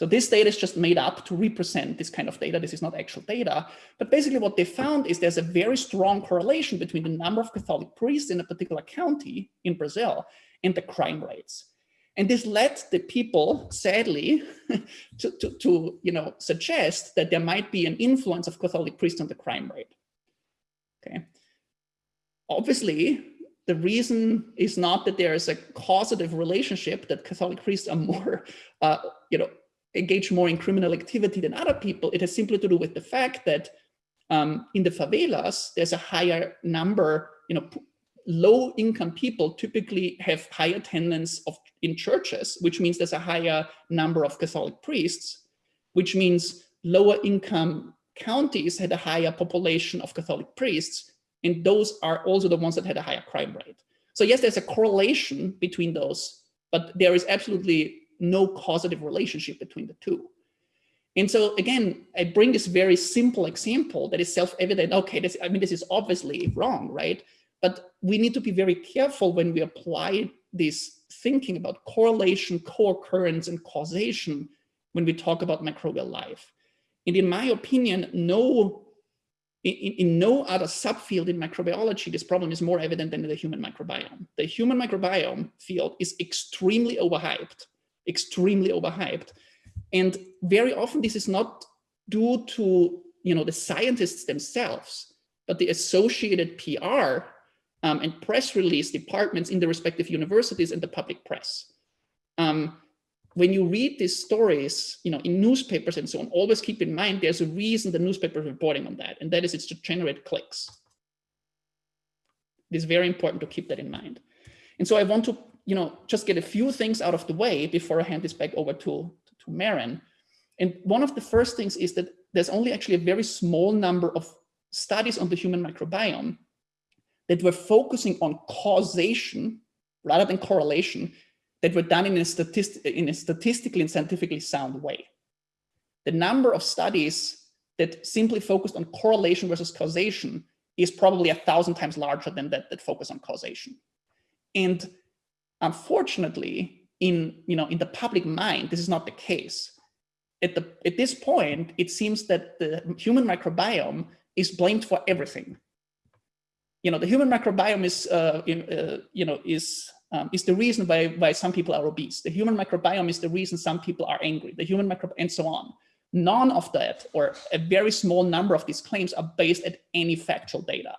So this data is just made up to represent this kind of data. This is not actual data. But basically what they found is there's a very strong correlation between the number of Catholic priests in a particular county in Brazil and the crime rates. And this led the people, sadly, to, to, to, you know, suggest that there might be an influence of Catholic priests on the crime rate. Okay. Obviously, the reason is not that there is a causative relationship that Catholic priests are more, uh, you know, engaged more in criminal activity than other people. It has simply to do with the fact that um, in the favelas, there's a higher number, you know, low income people typically have high attendance of in churches, which means there's a higher number of Catholic priests, which means lower income counties had a higher population of Catholic priests, and those are also the ones that had a higher crime rate. So yes, there's a correlation between those, but there is absolutely no causative relationship between the two. And so again, I bring this very simple example that is self-evident. Okay, this, I mean, this is obviously wrong, right? But we need to be very careful when we apply this thinking about correlation, co-occurrence, and causation when we talk about microbial life. And in my opinion, no, in, in no other subfield in microbiology, this problem is more evident than in the human microbiome. The human microbiome field is extremely overhyped, extremely overhyped. And very often this is not due to you know, the scientists themselves, but the associated PR um, and press release departments in the respective universities and the public press. Um, when you read these stories, you know, in newspapers and so on, always keep in mind there's a reason the newspaper is reporting on that, and that is it's to generate clicks. It is very important to keep that in mind. And so I want to, you know, just get a few things out of the way before I hand this back over to, to Meren. And one of the first things is that there's only actually a very small number of studies on the human microbiome that were focusing on causation rather than correlation that were done in a, in a statistically and scientifically sound way. The number of studies that simply focused on correlation versus causation is probably a thousand times larger than that that focus on causation. And unfortunately, in, you know, in the public mind, this is not the case. At, the, at this point, it seems that the human microbiome is blamed for everything you know, the human microbiome is, uh, in, uh, you know, is um, is the reason why why some people are obese. The human microbiome is the reason some people are angry. The human microbiome and so on. None of that, or a very small number of these claims, are based at any factual data.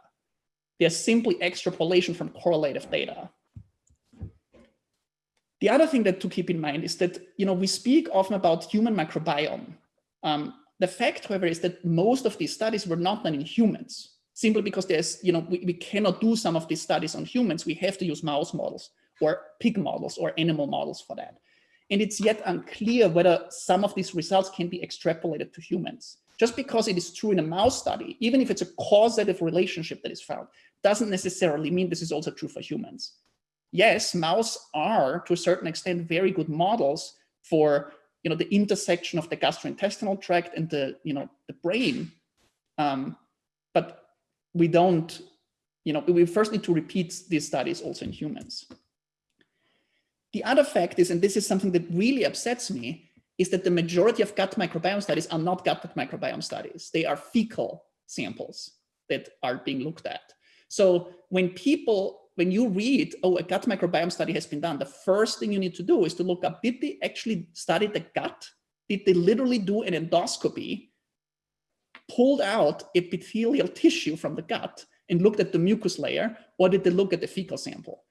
They're simply extrapolation from correlative data. The other thing that to keep in mind is that you know we speak often about human microbiome. Um, the fact, however, is that most of these studies were not done in humans simply because there's, you know, we, we cannot do some of these studies on humans. We have to use mouse models or pig models or animal models for that. And it's yet unclear whether some of these results can be extrapolated to humans. Just because it is true in a mouse study, even if it's a causative relationship that is found, doesn't necessarily mean this is also true for humans. Yes, mouse are, to a certain extent, very good models for you know, the intersection of the gastrointestinal tract and the, you know, the brain. Um, but we don't, you know, we first need to repeat these studies also in humans. The other fact is, and this is something that really upsets me, is that the majority of gut microbiome studies are not gut microbiome studies. They are fecal samples that are being looked at. So when people, when you read, oh, a gut microbiome study has been done, the first thing you need to do is to look up, did they actually study the gut? Did they literally do an endoscopy pulled out epithelial tissue from the gut and looked at the mucus layer, or did they look at the fecal sample?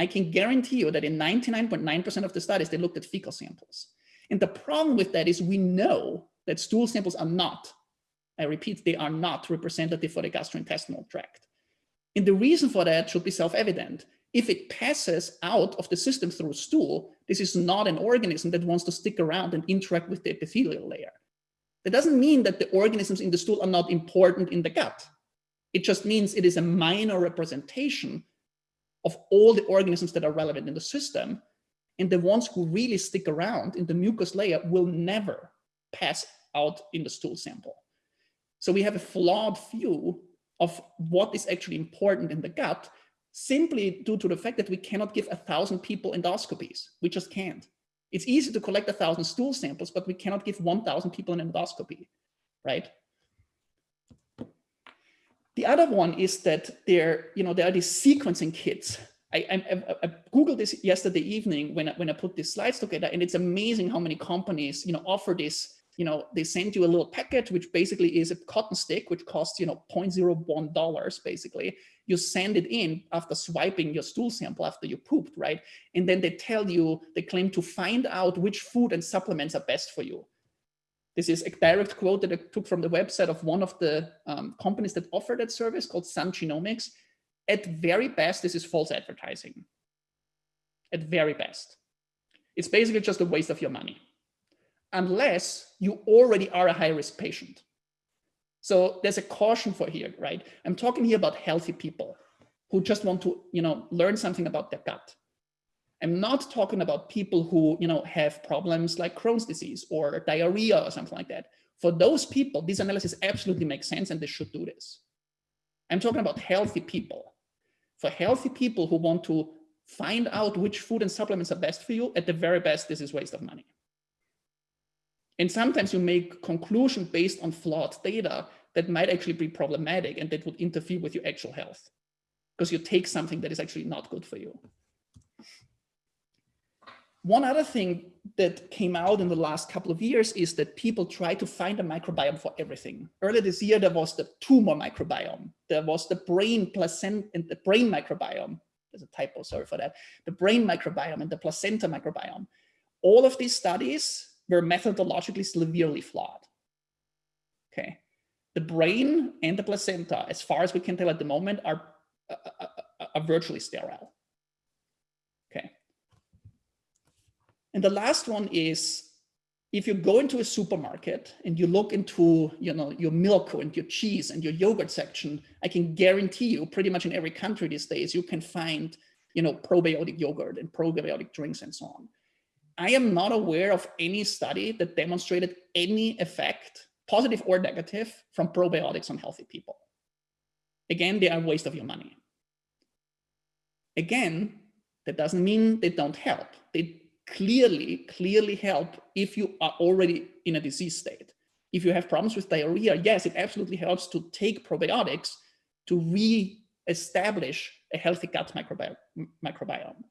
I can guarantee you that in 99.9% of the studies, they looked at fecal samples. And the problem with that is we know that stool samples are not, I repeat, they are not representative for the gastrointestinal tract. And the reason for that should be self-evident. If it passes out of the system through stool, this is not an organism that wants to stick around and interact with the epithelial layer. That doesn't mean that the organisms in the stool are not important in the gut. It just means it is a minor representation of all the organisms that are relevant in the system. And the ones who really stick around in the mucus layer will never pass out in the stool sample. So we have a flawed view of what is actually important in the gut simply due to the fact that we cannot give a thousand people endoscopies. We just can't. It's easy to collect a thousand stool samples, but we cannot give 1,000 people an endoscopy, right? The other one is that there, you know, there are these sequencing kits I, I, I, Googled this yesterday evening when I, when I put these slides together, and it's amazing how many companies, you know, offer this. You know, they send you a little package, which basically is a cotton stick, which costs, you know, 0.01 dollars. Basically, you send it in after swiping your stool sample after you pooped, right? And then they tell you, they claim to find out which food and supplements are best for you. This is a direct quote that I took from the website of one of the um, companies that offer that service called Sun Genomics at very best, this is false advertising. At very best. It's basically just a waste of your money. Unless you already are a high risk patient. So there's a caution for here, right? I'm talking here about healthy people who just want to, you know, learn something about their gut. I'm not talking about people who, you know, have problems like Crohn's disease or diarrhea or something like that. For those people, this analysis absolutely makes sense and they should do this. I'm talking about healthy people for healthy people who want to find out which food and supplements are best for you, at the very best, this is waste of money. And sometimes you make conclusion based on flawed data that might actually be problematic and that would interfere with your actual health because you take something that is actually not good for you. One other thing that came out in the last couple of years is that people try to find a microbiome for everything. Earlier this year, there was the tumor microbiome. There was the brain placenta and the brain microbiome. There's a typo, sorry for that. The brain microbiome and the placenta microbiome. All of these studies were methodologically severely flawed. Okay. The brain and the placenta, as far as we can tell at the moment, are, are, are virtually sterile. And the last one is if you go into a supermarket and you look into you know your milk and your cheese and your yogurt section, I can guarantee you pretty much in every country these days you can find you know probiotic yogurt and probiotic drinks and so on. I am not aware of any study that demonstrated any effect, positive or negative, from probiotics on healthy people. Again, they are a waste of your money. Again, that doesn't mean they don't help. They clearly, clearly help if you are already in a disease state. If you have problems with diarrhea, yes, it absolutely helps to take probiotics to re-establish a healthy gut microbiome. microbiome.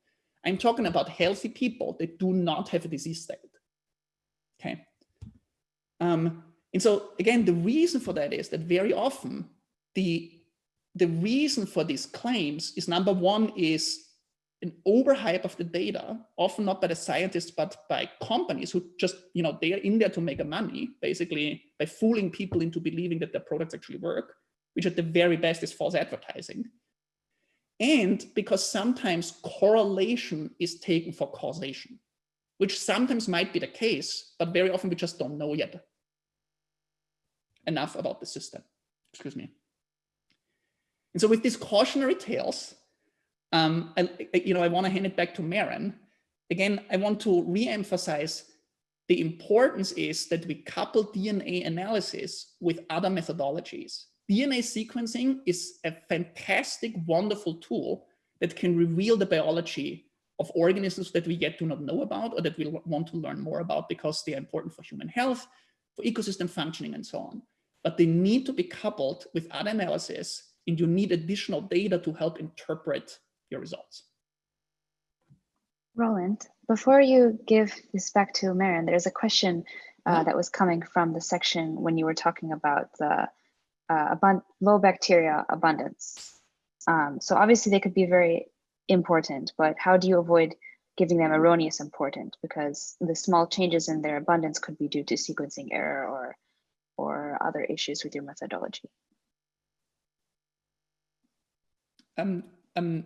I'm talking about healthy people that do not have a disease state. Okay. Um, and so again, the reason for that is that very often the the reason for these claims is number one is an overhype of the data, often not by the scientists, but by companies who just, you know, they are in there to make a money, basically by fooling people into believing that their products actually work, which at the very best is false advertising. And because sometimes correlation is taken for causation, which sometimes might be the case, but very often we just don't know yet enough about the system. Excuse me. And so with these cautionary tales, um, I, you know, I want to hand it back to Meren. Again, I want to re-emphasize the importance is that we couple DNA analysis with other methodologies. DNA sequencing is a fantastic, wonderful tool that can reveal the biology of organisms that we yet do not know about or that we want to learn more about because they are important for human health, for ecosystem functioning and so on. But they need to be coupled with other analysis and you need additional data to help interpret your results. Roland, before you give this back to Meren, there's a question uh, mm-hmm. that was coming from the section when you were talking about the uh, low bacteria abundance. Um, so obviously they could be very important, but how do you avoid giving them erroneous importance? Because the small changes in their abundance could be due to sequencing error or, or other issues with your methodology. Um, um,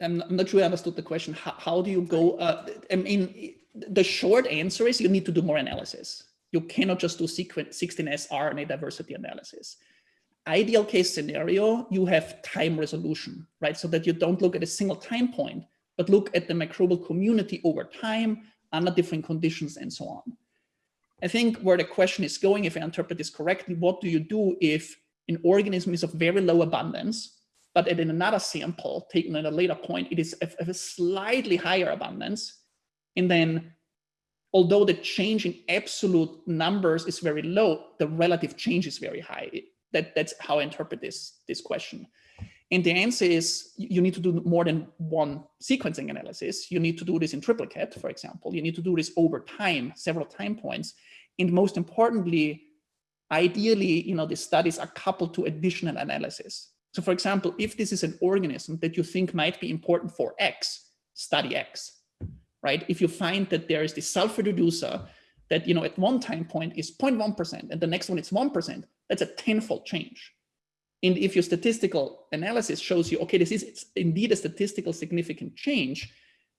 I'm, not sure I understood the question. How, how do you go? Uh, I mean, the short answer is you need to do more analysis. You cannot just do sequence 16S RNA diversity analysis. Ideal case scenario, you have time resolution, right? So that you don't look at a single time point, but look at the microbial community over time under different conditions and so on. I think where the question is going, if I interpret this correctly, what do you do if an organism is of very low abundance but in another sample taken at a later point, it is of a slightly higher abundance. And then although the change in absolute numbers is very low, the relative change is very high. That, that's how I interpret this, this question. And the answer is you need to do more than one sequencing analysis. You need to do this in triplicate, for example. You need to do this over time, several time points. And most importantly, ideally, you know, the studies are coupled to additional analysis. So for example, if this is an organism that you think might be important for X, study X, right? If you find that there is this sulfur reducer that, you know, at one time point is 0.1% and the next one it's 1%, that's a tenfold change. And if your statistical analysis shows you, okay, this is indeed a statistical significant change,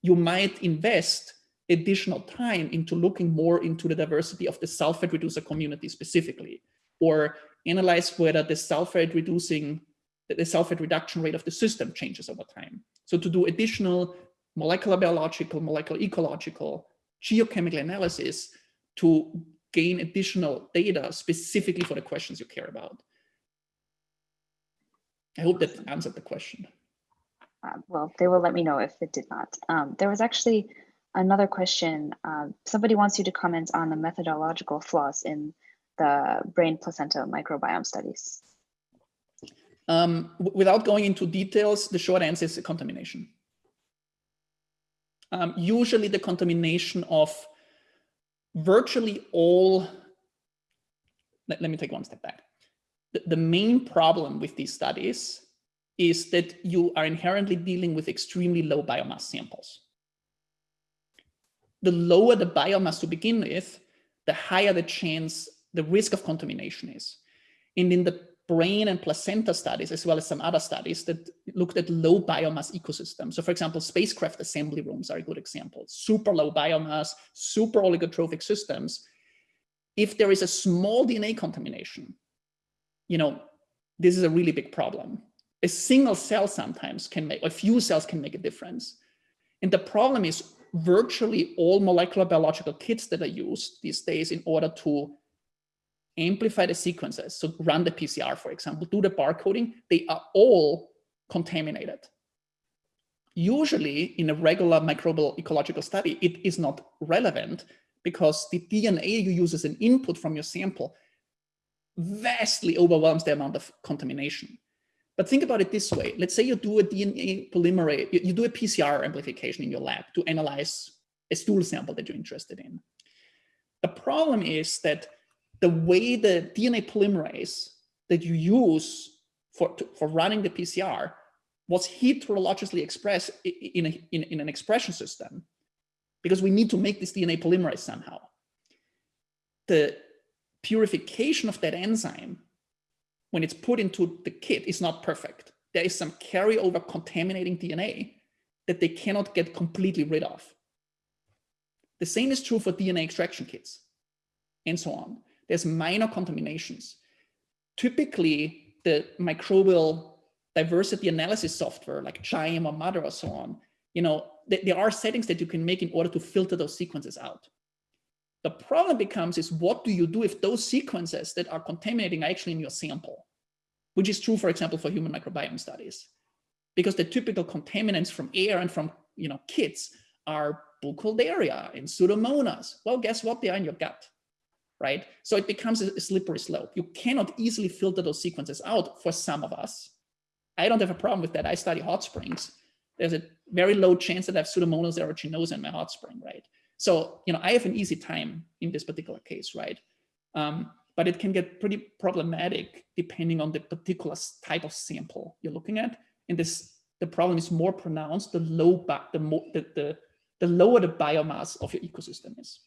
you might invest additional time into looking more into the diversity of the sulfate reducer community specifically, or analyze whether the sulfate reducing, the sulfate reduction rate of the system changes over time. So to do additional molecular biological, molecular ecological, geochemical analysis to gain additional data specifically for the questions you care about. I hope that answered the question. Uh, well, they will let me know if it did not. Um, there was actually another question. Uh, somebody wants you to comment on the methodological flaws in the brain placenta microbiome studies. Um, without going into details, the short answer is contamination. Um, usually the contamination of virtually all, let, let me take one step back the, the main problem with these studies is that you are inherently dealing with extremely low biomass samples. The lower the biomass to begin with, the higher the chance, the risk of contamination is. And in the brain and placenta studies, as well as some other studies that looked at low biomass ecosystems. So for example, spacecraft assembly rooms are a good example. Super low biomass, super oligotrophic systems. If there is a small DNA contamination, you know, this is a really big problem. A single cell sometimes can make, or a few cells can make a difference. And the problem is virtually all molecular biological kits that are used these days in order to amplify the sequences, so run the PCR, for example, do the barcoding, they are all contaminated. Usually in a regular microbial ecological study, it is not relevant because the DNA you use as an input from your sample vastly overwhelms the amount of contamination. But think about it this way. Let's say you do a DNA polymerase, you, you do a PCR amplification in your lab to analyze a stool sample that you're interested in. The problem is that the way the DNA polymerase that you use for, to, for running the PCR was heterologically expressed in, a, in, in an expression system because we need to make this DNA polymerase somehow. The purification of that enzyme, when it's put into the kit, is not perfect. There is some carryover contaminating DNA that they cannot get completely rid of. The same is true for DNA extraction kits and so on. There's minor contaminations. Typically, the microbial diversity analysis software like QIIME or mothur or so on, you know, th there are settings that you can make in order to filter those sequences out. The problem becomes is what do you do if those sequences that are contaminating are actually in your sample, which is true, for example, for human microbiome studies, because the typical contaminants from air and from you know kits are Burkholderia and Pseudomonas. Well, guess what? They are in your gut, right? So it becomes a slippery slope. You cannot easily filter those sequences out for some of us. I don't have a problem with that. I study hot springs. There's a very low chance that I have Pseudomonas aeruginosa in my hot spring, right? So, you know, I have an easy time in this particular case, right? Um, but it can get pretty problematic depending on the particular type of sample you're looking at. And this, the problem is more pronounced the low, the, the, the, the lower the biomass of your ecosystem is.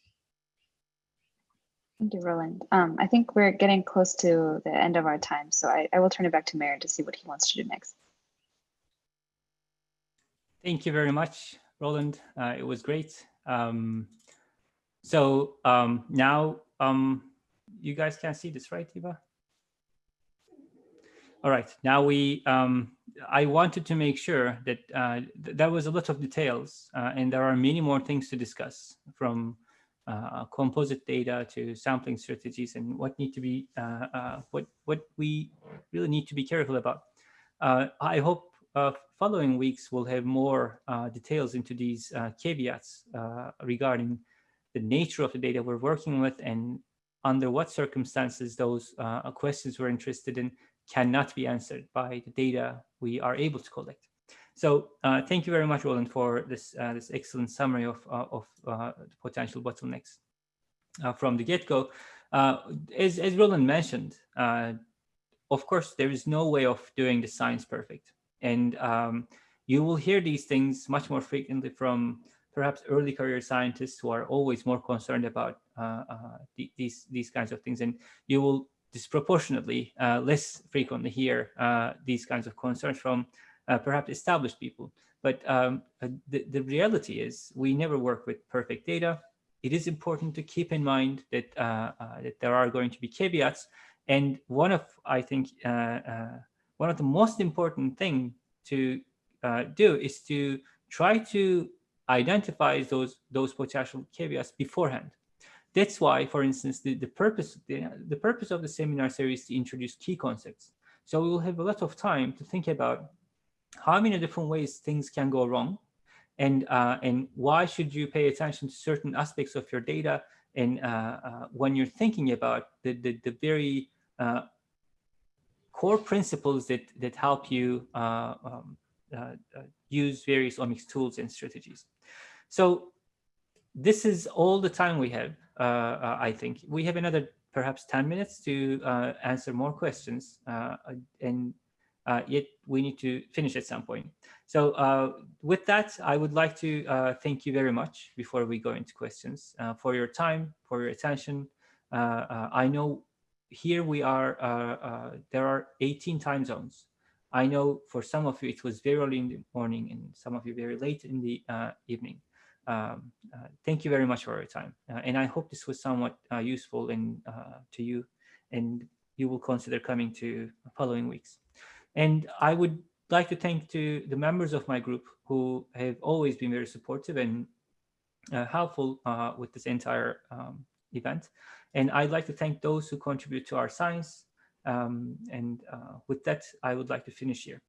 Thank you, Roland. Um, I think we're getting close to the end of our time, so I, I will turn it back to Meren to see what he wants to do next. Thank you very much, Roland. Uh, it was great. Um, so um, now um, you guys can see this, right, Eva? All right, now we, um, I wanted to make sure that uh, th there was a lot of details uh, and there are many more things to discuss from uh, composite data to sampling strategies and what need to be, uh, uh, what, what we really need to be careful about. I hope following weeks, we'll have more details into these caveats regarding the nature of the data we're working with and under what circumstances those questions we're interested in cannot be answered by the data we are able to collect. So uh, thank you very much, Roland, for this uh, this excellent summary of uh, of uh, the potential bottlenecks uh, from the get-go. Uh, as as Roland mentioned, of course, there is no way of doing the science perfect, and um, you will hear these things much more frequently from perhaps early career scientists who are always more concerned about the, these these kinds of things, and you will disproportionately less frequently hear these kinds of concerns from uh, perhaps established people. But um, uh, the, the reality is we never work with perfect data. It is important to keep in mind that, uh, uh that there are going to be caveats. And one of, I think, uh, uh, one of the most important thing to do is to try to identify those, those potential caveats beforehand. That's why, for instance, the, the purpose the, the purpose of the seminar series is to introduce key concepts. So we will have a lot of time to think about how many different ways things can go wrong? And uh, and why should you pay attention to certain aspects of your data? And uh, uh, when you're thinking about the the, the very uh, core principles that that help you uh, um, uh, use various omics tools and strategies. So this is all the time we have i think. We have another perhaps 10 minutes to answer more questions and uh, yet we need to finish at some point. So uh, with that, I would like to uh, thank you very much before we go into questions uh, for your time, for your attention. Uh, uh, I know here we are, there are 18 time zones. I know for some of you it was very early in the morning and some of you very late in the evening. Um, thank you very much for your time. and I hope this was somewhat useful in, to you and you will consider coming to following weeks. And I would like to thank to the members of my group who have always been very supportive and uh, helpful uh, with this entire um, event. And I'd like to thank those who contribute to our science. Um, and uh, with that, I would like to finish here.